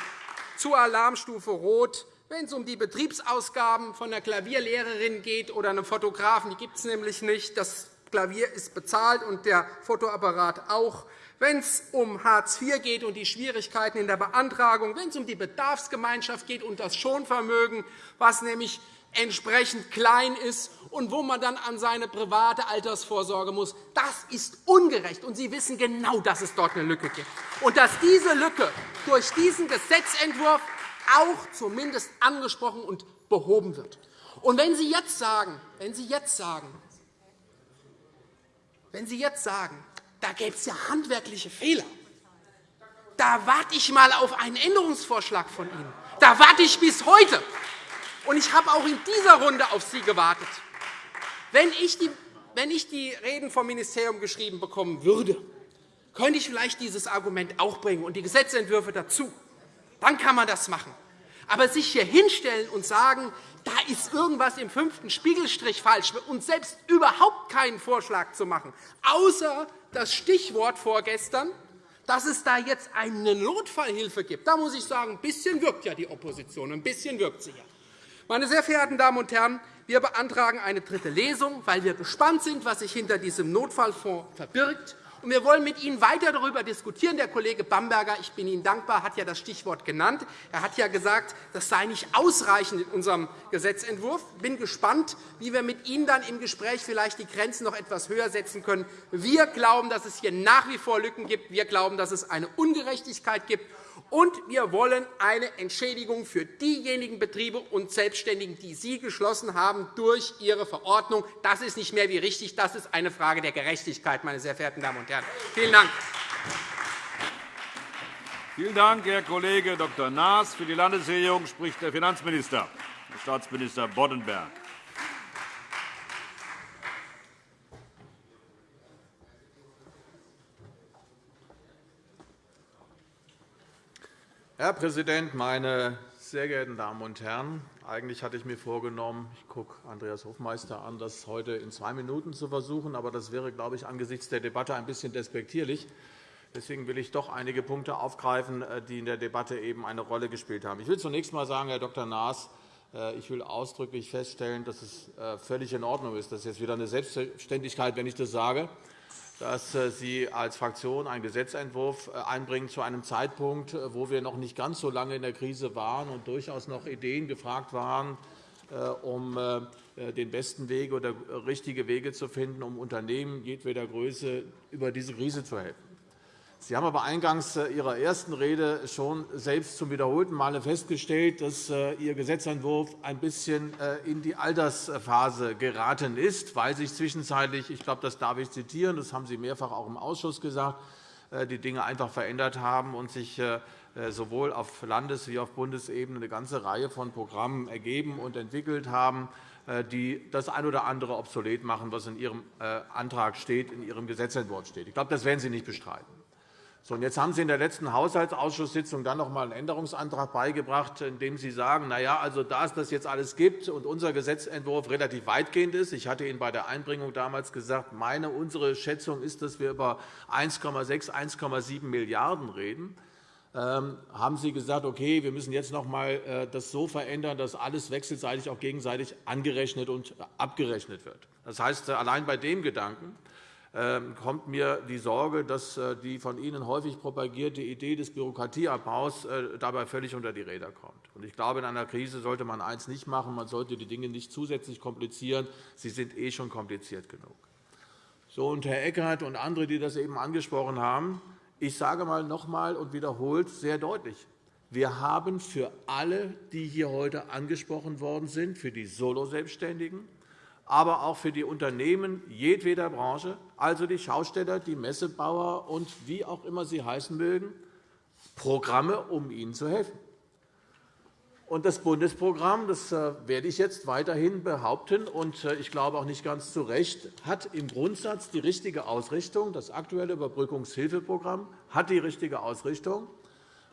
zur Alarmstufe Rot, wenn es um die Betriebsausgaben von einer Klavierlehrerin geht oder einem Fotografen. Die gibt es nämlich nicht. Das Klavier ist bezahlt und der Fotoapparat auch. Wenn es um Hartz IV geht und die Schwierigkeiten in der Beantragung, wenn es um die Bedarfsgemeinschaft geht und das Schonvermögen, was nämlich entsprechend klein ist und wo man dann an seine private Altersvorsorge muss. Das ist ungerecht, und Sie wissen genau, dass es dort eine Lücke gibt und dass diese Lücke durch diesen Gesetzentwurf auch zumindest angesprochen und behoben wird. Und wenn Sie jetzt sagen, wenn Sie jetzt sagen, wenn Sie jetzt sagen, da gäbe es ja handwerkliche Fehler, da warte ich einmal auf einen Änderungsvorschlag von Ihnen. Da warte ich bis heute. Ich habe auch in dieser Runde auf Sie gewartet. Wenn ich die, wenn ich die Reden vom Ministerium geschrieben bekommen würde, könnte ich vielleicht dieses Argument auch bringen und die Gesetzentwürfe dazu. Dann kann man das machen. Aber sich hier hinstellen und sagen, da ist irgendwas im fünften Spiegelstrich falsch und selbst überhaupt keinen Vorschlag zu machen, außer das Stichwort vorgestern, dass es da jetzt eine Notfallhilfe gibt. Da muss ich sagen, ein bisschen wirkt ja die Opposition, ein bisschen wirkt sie ja. Meine sehr verehrten Damen und Herren, wir beantragen eine dritte Lesung, weil wir gespannt sind, was sich hinter diesem Notfallfonds verbirgt. Und wir wollen mit Ihnen weiter darüber diskutieren. Der Kollege Bamberger, ich bin Ihnen dankbar, hat ja das Stichwort genannt. Er hat ja gesagt, das sei nicht ausreichend in unserem Gesetzentwurf. Ich bin gespannt, wie wir mit Ihnen dann im Gespräch vielleicht die Grenzen noch etwas höher setzen können. Wir glauben, dass es hier nach wie vor Lücken gibt. Wir glauben, dass es eine Ungerechtigkeit gibt. Und wir wollen eine Entschädigung für diejenigen Betriebe und Selbstständigen, die Sie geschlossen haben durch Ihre Verordnung. Das ist nicht mehr wie richtig. Das ist eine Frage der Gerechtigkeit, meine sehr verehrten Damen und Herren. Vielen Dank. Vielen Dank, Herr Kollege Dr. Naas. Für die Landesregierung spricht der Finanzminister, Staatsminister Boddenberg. Herr Präsident, meine sehr geehrten Damen und Herren! Eigentlich hatte ich mir vorgenommen, ich gucke Andreas Hofmeister an, das heute in zwei Minuten zu versuchen. Aber das wäre, glaube ich, angesichts der Debatte ein bisschen despektierlich. Deswegen will ich doch einige Punkte aufgreifen, äh, die in der Debatte eben eine Rolle gespielt haben. Ich will zunächst einmal sagen, Herr Dr. Naas, äh, ich will ausdrücklich feststellen, dass es äh, völlig in Ordnung ist. Das ist jetzt wieder eine Selbstverständlichkeit, wenn ich das sage, dass Sie als Fraktion einen Gesetzentwurf einbringen zu einem Zeitpunkt, wo wir noch nicht ganz so lange in der Krise waren und durchaus noch Ideen gefragt waren, um den besten Weg oder richtige Wege zu finden, um Unternehmen jedweder Größe über diese Krise zu helfen. Sie haben aber eingangs äh, Ihrer ersten Rede schon selbst zum wiederholten Male festgestellt, dass äh, Ihr Gesetzentwurf ein bisschen äh, in die Altersphase geraten ist, weil sich zwischenzeitlich, ich glaube, das darf ich zitieren, das haben Sie mehrfach auch im Ausschuss gesagt, die Dinge einfach verändert haben und sich sowohl auf Landes- wie auf Bundesebene eine ganze Reihe von Programmen ergeben und entwickelt haben, die das ein oder andere obsolet machen, was in Ihrem Antrag steht, in Ihrem Gesetzentwurf steht. Ich glaube, das werden Sie nicht bestreiten. So, und jetzt haben Sie in der letzten Haushaltsausschusssitzung dann noch einmal einen Änderungsantrag beigebracht, in dem Sie sagen, na ja, also da es das jetzt alles gibt und unser Gesetzentwurf relativ weitgehend ist, ich hatte Ihnen bei der Einbringung damals gesagt, meine, unsere Schätzung ist, dass wir über 1,6, 1,7 Milliarden € reden, ähm, haben Sie gesagt, okay, wir müssen jetzt noch einmal äh, das so verändern, dass alles wechselseitig auch gegenseitig angerechnet und abgerechnet wird. Das heißt, allein bei dem Gedanken kommt mir die Sorge, dass äh, die von Ihnen häufig propagierte Idee des Bürokratieabbaus äh, dabei völlig unter die Räder kommt. Ich glaube, in einer Krise sollte man eines nicht machen. Man sollte die Dinge nicht zusätzlich komplizieren. Sie sind eh schon kompliziert genug. So, und Herr Eckert und andere, die das eben angesprochen haben, ich sage mal noch einmal und wiederholt sehr deutlich, wir haben für alle, die hier heute angesprochen worden sind, für die Soloselbstständigen, aber auch für die Unternehmen jedweder Branche, also die Schausteller, die Messebauer und wie auch immer sie heißen mögen, Programme, um ihnen zu helfen. Und das Bundesprogramm, das äh, werde ich jetzt weiterhin behaupten, und äh, ich glaube auch nicht ganz zu Recht, hat im Grundsatz die richtige Ausrichtung. Das aktuelle Überbrückungshilfeprogramm hat die richtige Ausrichtung,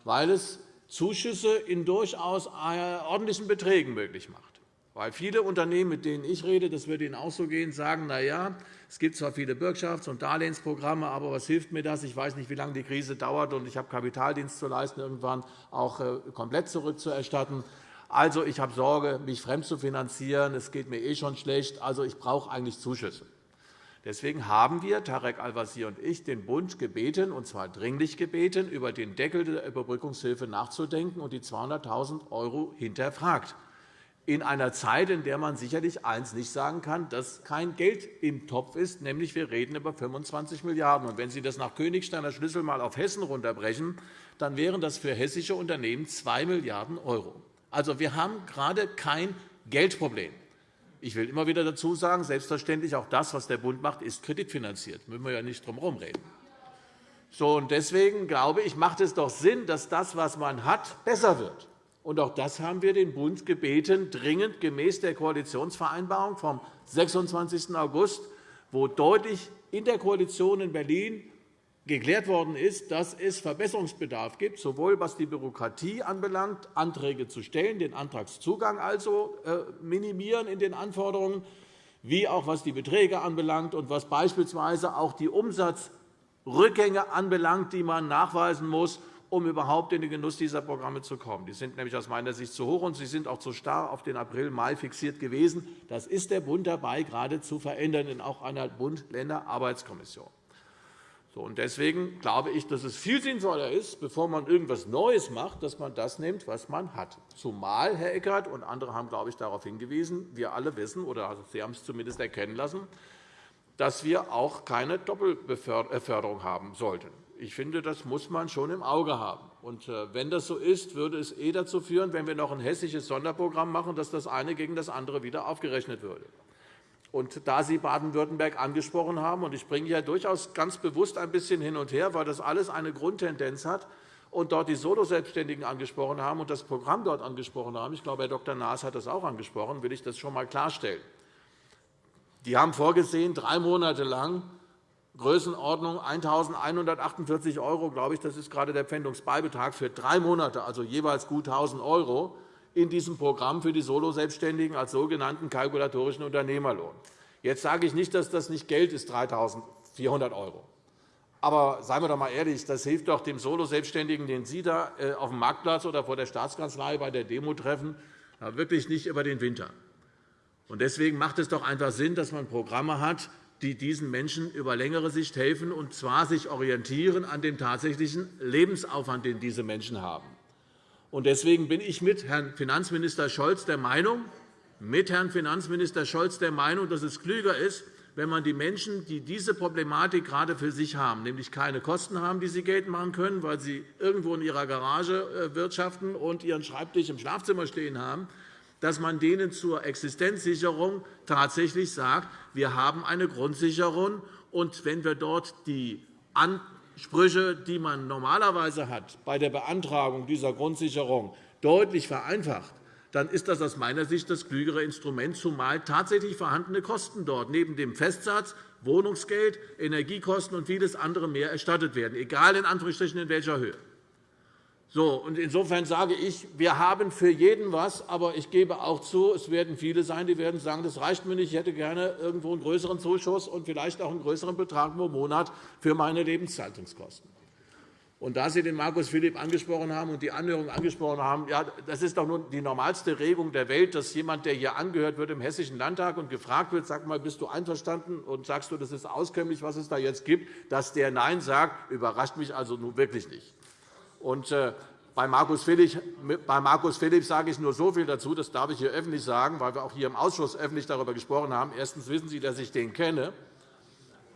weil es Zuschüsse in durchaus äh, ordentlichen Beträgen möglich macht. Weil viele Unternehmen, mit denen ich rede, das wird Ihnen auch so gehen, sagen, na ja, es gibt zwar viele Bürgschafts- und Darlehensprogramme, aber was hilft mir das? Ich weiß nicht, wie lange die Krise dauert, und ich habe Kapitaldienst zu leisten, irgendwann auch äh, komplett zurückzuerstatten. Also, ich habe Sorge, mich fremd zu finanzieren. Es geht mir eh schon schlecht. Also, ich brauche eigentlich Zuschüsse. Deswegen haben wir, Tarek Al-Wazir und ich, den Bund gebeten, und zwar dringlich gebeten, über den Deckel der Überbrückungshilfe nachzudenken und die 200.000 € hinterfragt in einer Zeit, in der man sicherlich eines nicht sagen kann, dass kein Geld im Topf ist, nämlich wir reden über 25 Milliarden €. Wenn Sie das nach Königsteiner Schlüssel einmal auf Hessen runterbrechen, dann wären das für hessische Unternehmen 2 Milliarden €. Also, wir haben gerade kein Geldproblem. Ich will immer wieder dazu sagen, selbstverständlich auch das, was der Bund macht, ist kreditfinanziert. Da müssen wir ja nicht drum herum reden. So, und deswegen glaube ich, macht es doch Sinn, dass das, was man hat, besser wird. Und auch das haben wir den Bund gebeten, dringend gemäß der Koalitionsvereinbarung vom 26. August, wo deutlich in der Koalition in Berlin geklärt worden ist, dass es Verbesserungsbedarf gibt, sowohl was die Bürokratie anbelangt, Anträge zu stellen, den Antragszugang also äh, minimieren in den Anforderungen, wie auch was die Beträge anbelangt und was beispielsweise auch die Umsatzrückgänge anbelangt, die man nachweisen muss um überhaupt in den Genuss dieser Programme zu kommen. Die sind nämlich aus meiner Sicht zu hoch, und sie sind auch zu starr auf den April, Mai fixiert gewesen. Das ist der Bund dabei, gerade zu verändern, in auch einer Bund-Länder-Arbeitskommission. Deswegen glaube ich, dass es viel sinnvoller ist, bevor man irgendetwas Neues macht, dass man das nimmt, was man hat. Zumal, Herr Eckert und andere haben glaube ich, darauf hingewiesen, wir alle wissen, oder Sie haben es zumindest erkennen lassen, dass wir auch keine Doppelbeförderung haben sollten. Ich finde, das muss man schon im Auge haben. Und äh, wenn das so ist, würde es eh dazu führen, wenn wir noch ein hessisches Sonderprogramm machen, dass das eine gegen das andere wieder aufgerechnet würde. Und da Sie Baden-Württemberg angesprochen haben, und ich bringe ja durchaus ganz bewusst ein bisschen hin und her, weil das alles eine Grundtendenz hat, und dort die Solo-Selbstständigen angesprochen haben und das Programm dort angesprochen haben, ich glaube, Herr Dr. Naas hat das auch angesprochen, will ich das schon einmal klarstellen. Die haben vorgesehen, drei Monate lang Größenordnung 1.148 €, glaube ich, das ist gerade der Pfändungsbeibetrag für drei Monate, also jeweils gut 1.000 € in diesem Programm für die Soloselbstständigen als sogenannten kalkulatorischen Unternehmerlohn. Jetzt sage ich nicht, dass das nicht Geld ist, 3.400 €. Aber seien wir doch einmal ehrlich, das hilft doch dem Solo-Selbstständigen, den Sie da äh, auf dem Marktplatz oder vor der Staatskanzlei bei der Demo treffen, wirklich nicht über den Winter. Deswegen macht es doch einfach Sinn, dass man Programme hat, die diesen Menschen über längere Sicht helfen, und zwar sich orientieren an dem tatsächlichen Lebensaufwand, den diese Menschen haben. Deswegen bin ich mit Herrn Finanzminister Scholz der Meinung, mit Herrn Finanzminister Scholz der Meinung, dass es klüger ist, wenn man die Menschen, die diese Problematik gerade für sich haben, nämlich keine Kosten haben, die sie geltend machen können, weil sie irgendwo in ihrer Garage äh, wirtschaften und ihren Schreibtisch im Schlafzimmer stehen haben, dass man denen zur Existenzsicherung tatsächlich sagt, wir haben eine Grundsicherung, und wenn wir dort die Ansprüche, die man normalerweise hat bei der Beantragung dieser Grundsicherung, deutlich vereinfacht, dann ist das aus meiner Sicht das klügere Instrument, zumal tatsächlich vorhandene Kosten dort neben dem Festsatz Wohnungsgeld, Energiekosten und vieles andere mehr erstattet werden, egal in, Anführungsstrichen in welcher Höhe. So, insofern sage ich, wir haben für jeden etwas, aber ich gebe auch zu, es werden viele sein, die werden sagen, das reicht mir nicht, ich hätte gerne irgendwo einen größeren Zuschuss und vielleicht auch einen größeren Betrag pro Monat für meine Lebenshaltungskosten. Und da Sie den Markus Philipp angesprochen haben und die Anhörung angesprochen haben, ja, das ist doch nun die normalste Regung der Welt, dass jemand, der hier angehört wird im Hessischen Landtag und gefragt wird, sag mal, bist du einverstanden und sagst du, das ist auskömmlich, was es da jetzt gibt, dass der Nein sagt, überrascht mich also nun wirklich nicht. Und, äh, bei Markus, Philipp, sage ich nur so viel dazu, das darf ich hier öffentlich sagen, weil wir auch hier im Ausschuss öffentlich darüber gesprochen haben. Erstens wissen Sie, dass ich den kenne.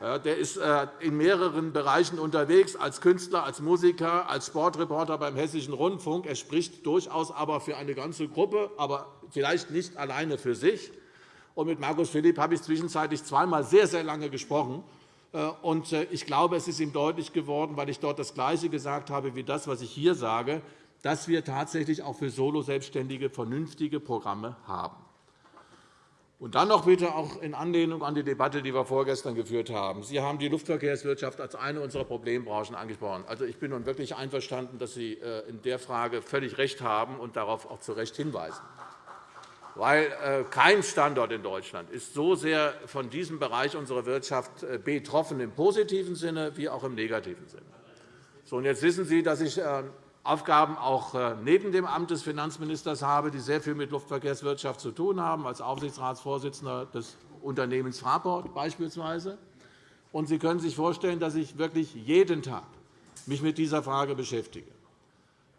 Der ist äh, in mehreren Bereichen unterwegs, als Künstler, als Musiker, als Sportreporter beim Hessischen Rundfunk. Er spricht durchaus aber für eine ganze Gruppe, aber vielleicht nicht alleine für sich. Und mit Markus Philipp habe ich zwischenzeitlich zweimal sehr, sehr lange gesprochen. Äh, äh, ich glaube, es ist ihm deutlich geworden, weil ich dort das Gleiche gesagt habe wie das, was ich hier sage, dass wir tatsächlich auch für Solo-Selbstständige vernünftige Programme haben. Und dann noch bitte auch in Anlehnung an die Debatte, die wir vorgestern geführt haben. Sie haben die Luftverkehrswirtschaft als eine unserer Problembranchen angesprochen. Also, ich bin nun wirklich einverstanden, dass Sie äh, in der Frage völlig recht haben und darauf auch zu Recht hinweisen. Weil äh, kein Standort in Deutschland ist so sehr von diesem Bereich unserer Wirtschaft äh, betroffen im positiven Sinne wie auch im negativen Sinne. So, und jetzt wissen Sie, dass ich Aufgaben auch äh, neben dem Amt des Finanzministers habe, die sehr viel mit Luftverkehrswirtschaft zu tun haben, als Aufsichtsratsvorsitzender des Unternehmens Fraport beispielsweise. Und Sie können sich vorstellen, dass ich wirklich jeden Tag mich mit dieser Frage beschäftige.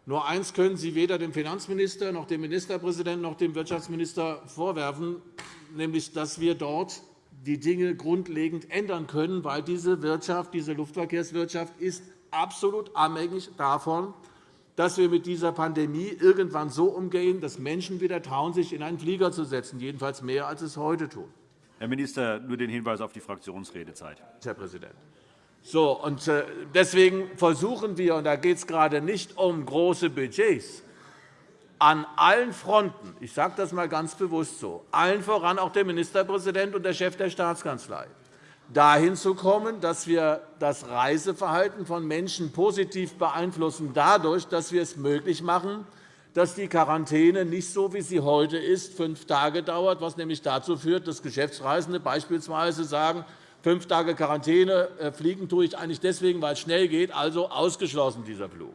Nur eines können Sie weder dem Finanzminister noch dem Ministerpräsidenten noch dem Wirtschaftsminister vorwerfen, nämlich dass wir dort die Dinge grundlegend ändern können, weil diese Wirtschaft, diese Luftverkehrswirtschaft ist absolut abhängig davon, dass wir mit dieser Pandemie irgendwann so umgehen, dass Menschen wieder trauen, sich in einen Flieger zu setzen, jedenfalls mehr, als es heute tun. Herr Minister, nur den Hinweis auf die Fraktionsredezeit. Herr Präsident. So, und äh, deswegen versuchen wir, und da geht es gerade nicht um große Budgets, an allen Fronten, ich sage das einmal ganz bewusst so, allen voran auch der Ministerpräsident und der Chef der Staatskanzlei, dahin zu kommen, dass wir das Reiseverhalten von Menschen positiv beeinflussen, dadurch, dass wir es möglich machen, dass die Quarantäne nicht so, wie sie heute ist, fünf Tage dauert, was nämlich dazu führt, dass Geschäftsreisende beispielsweise sagen, fünf Tage Quarantäne äh, fliegen tue ich eigentlich deswegen, weil es schnell geht, also ausgeschlossen dieser Flug.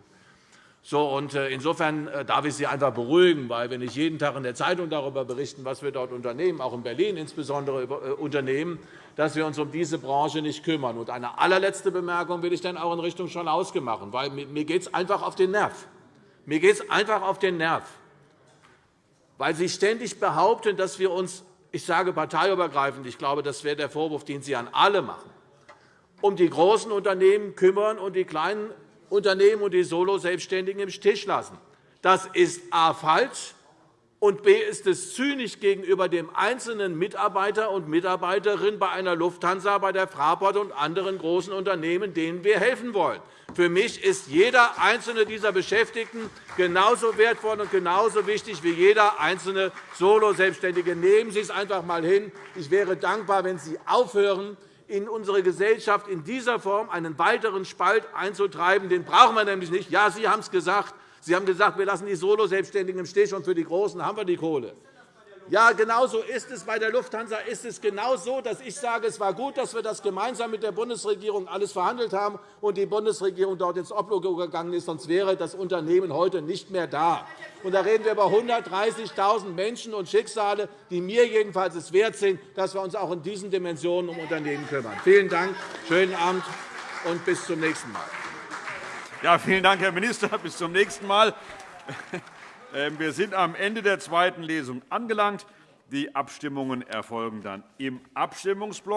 So, und äh, insofern äh, darf ich Sie einfach beruhigen, weil wenn ich jeden Tag in der Zeitung darüber berichten, was wir dort unternehmen, auch in Berlin insbesondere unternehmen, dass wir uns um diese Branche nicht kümmern. Und eine allerletzte Bemerkung will ich dann auch in Richtung Schalauske machen, weil mir geht es einfach auf den Nerv. Mir geht es einfach auf den Nerv, weil Sie ständig behaupten, dass wir uns, ich sage parteiübergreifend, ich glaube, das wäre der Vorwurf, den Sie an alle machen, um die großen Unternehmen kümmern und die kleinen Unternehmen und die Solo-Selbstständigen im Stich lassen. Das ist a. falsch, und b. ist es zynisch gegenüber dem einzelnen Mitarbeiter und Mitarbeiterin bei einer Lufthansa, bei der Fraport und anderen großen Unternehmen, denen wir helfen wollen. Für mich ist jeder einzelne dieser Beschäftigten genauso wertvoll und genauso wichtig wie jeder einzelne Solo-Selbstständige. Nehmen Sie es einfach einmal hin. Ich wäre dankbar, wenn Sie aufhören, in unsere Gesellschaft in dieser Form einen weiteren Spalt einzutreiben. Den brauchen wir nämlich nicht. Ja, Sie haben es gesagt. Sie haben gesagt, wir lassen die Solo-Selbstständigen im Stich, und für die Großen haben wir die Kohle. Ja, genau so ist es. Bei der Lufthansa ist es genau so, dass ich sage, es war gut, dass wir das gemeinsam mit der Bundesregierung alles verhandelt haben und die Bundesregierung dort ins Oblogo gegangen ist. Sonst wäre das Unternehmen heute nicht mehr da. Und da reden wir über 130.000 Menschen und Schicksale, die mir jedenfalls es wert sind, dass wir uns auch in diesen Dimensionen um Unternehmen kümmern. Vielen Dank, schönen Abend und bis zum nächsten Mal. Ja, vielen Dank, Herr Minister. Bis zum nächsten Mal. Ähm, wir sind am Ende der zweiten Lesung angelangt. Die Abstimmungen erfolgen dann im Abstimmungsblock.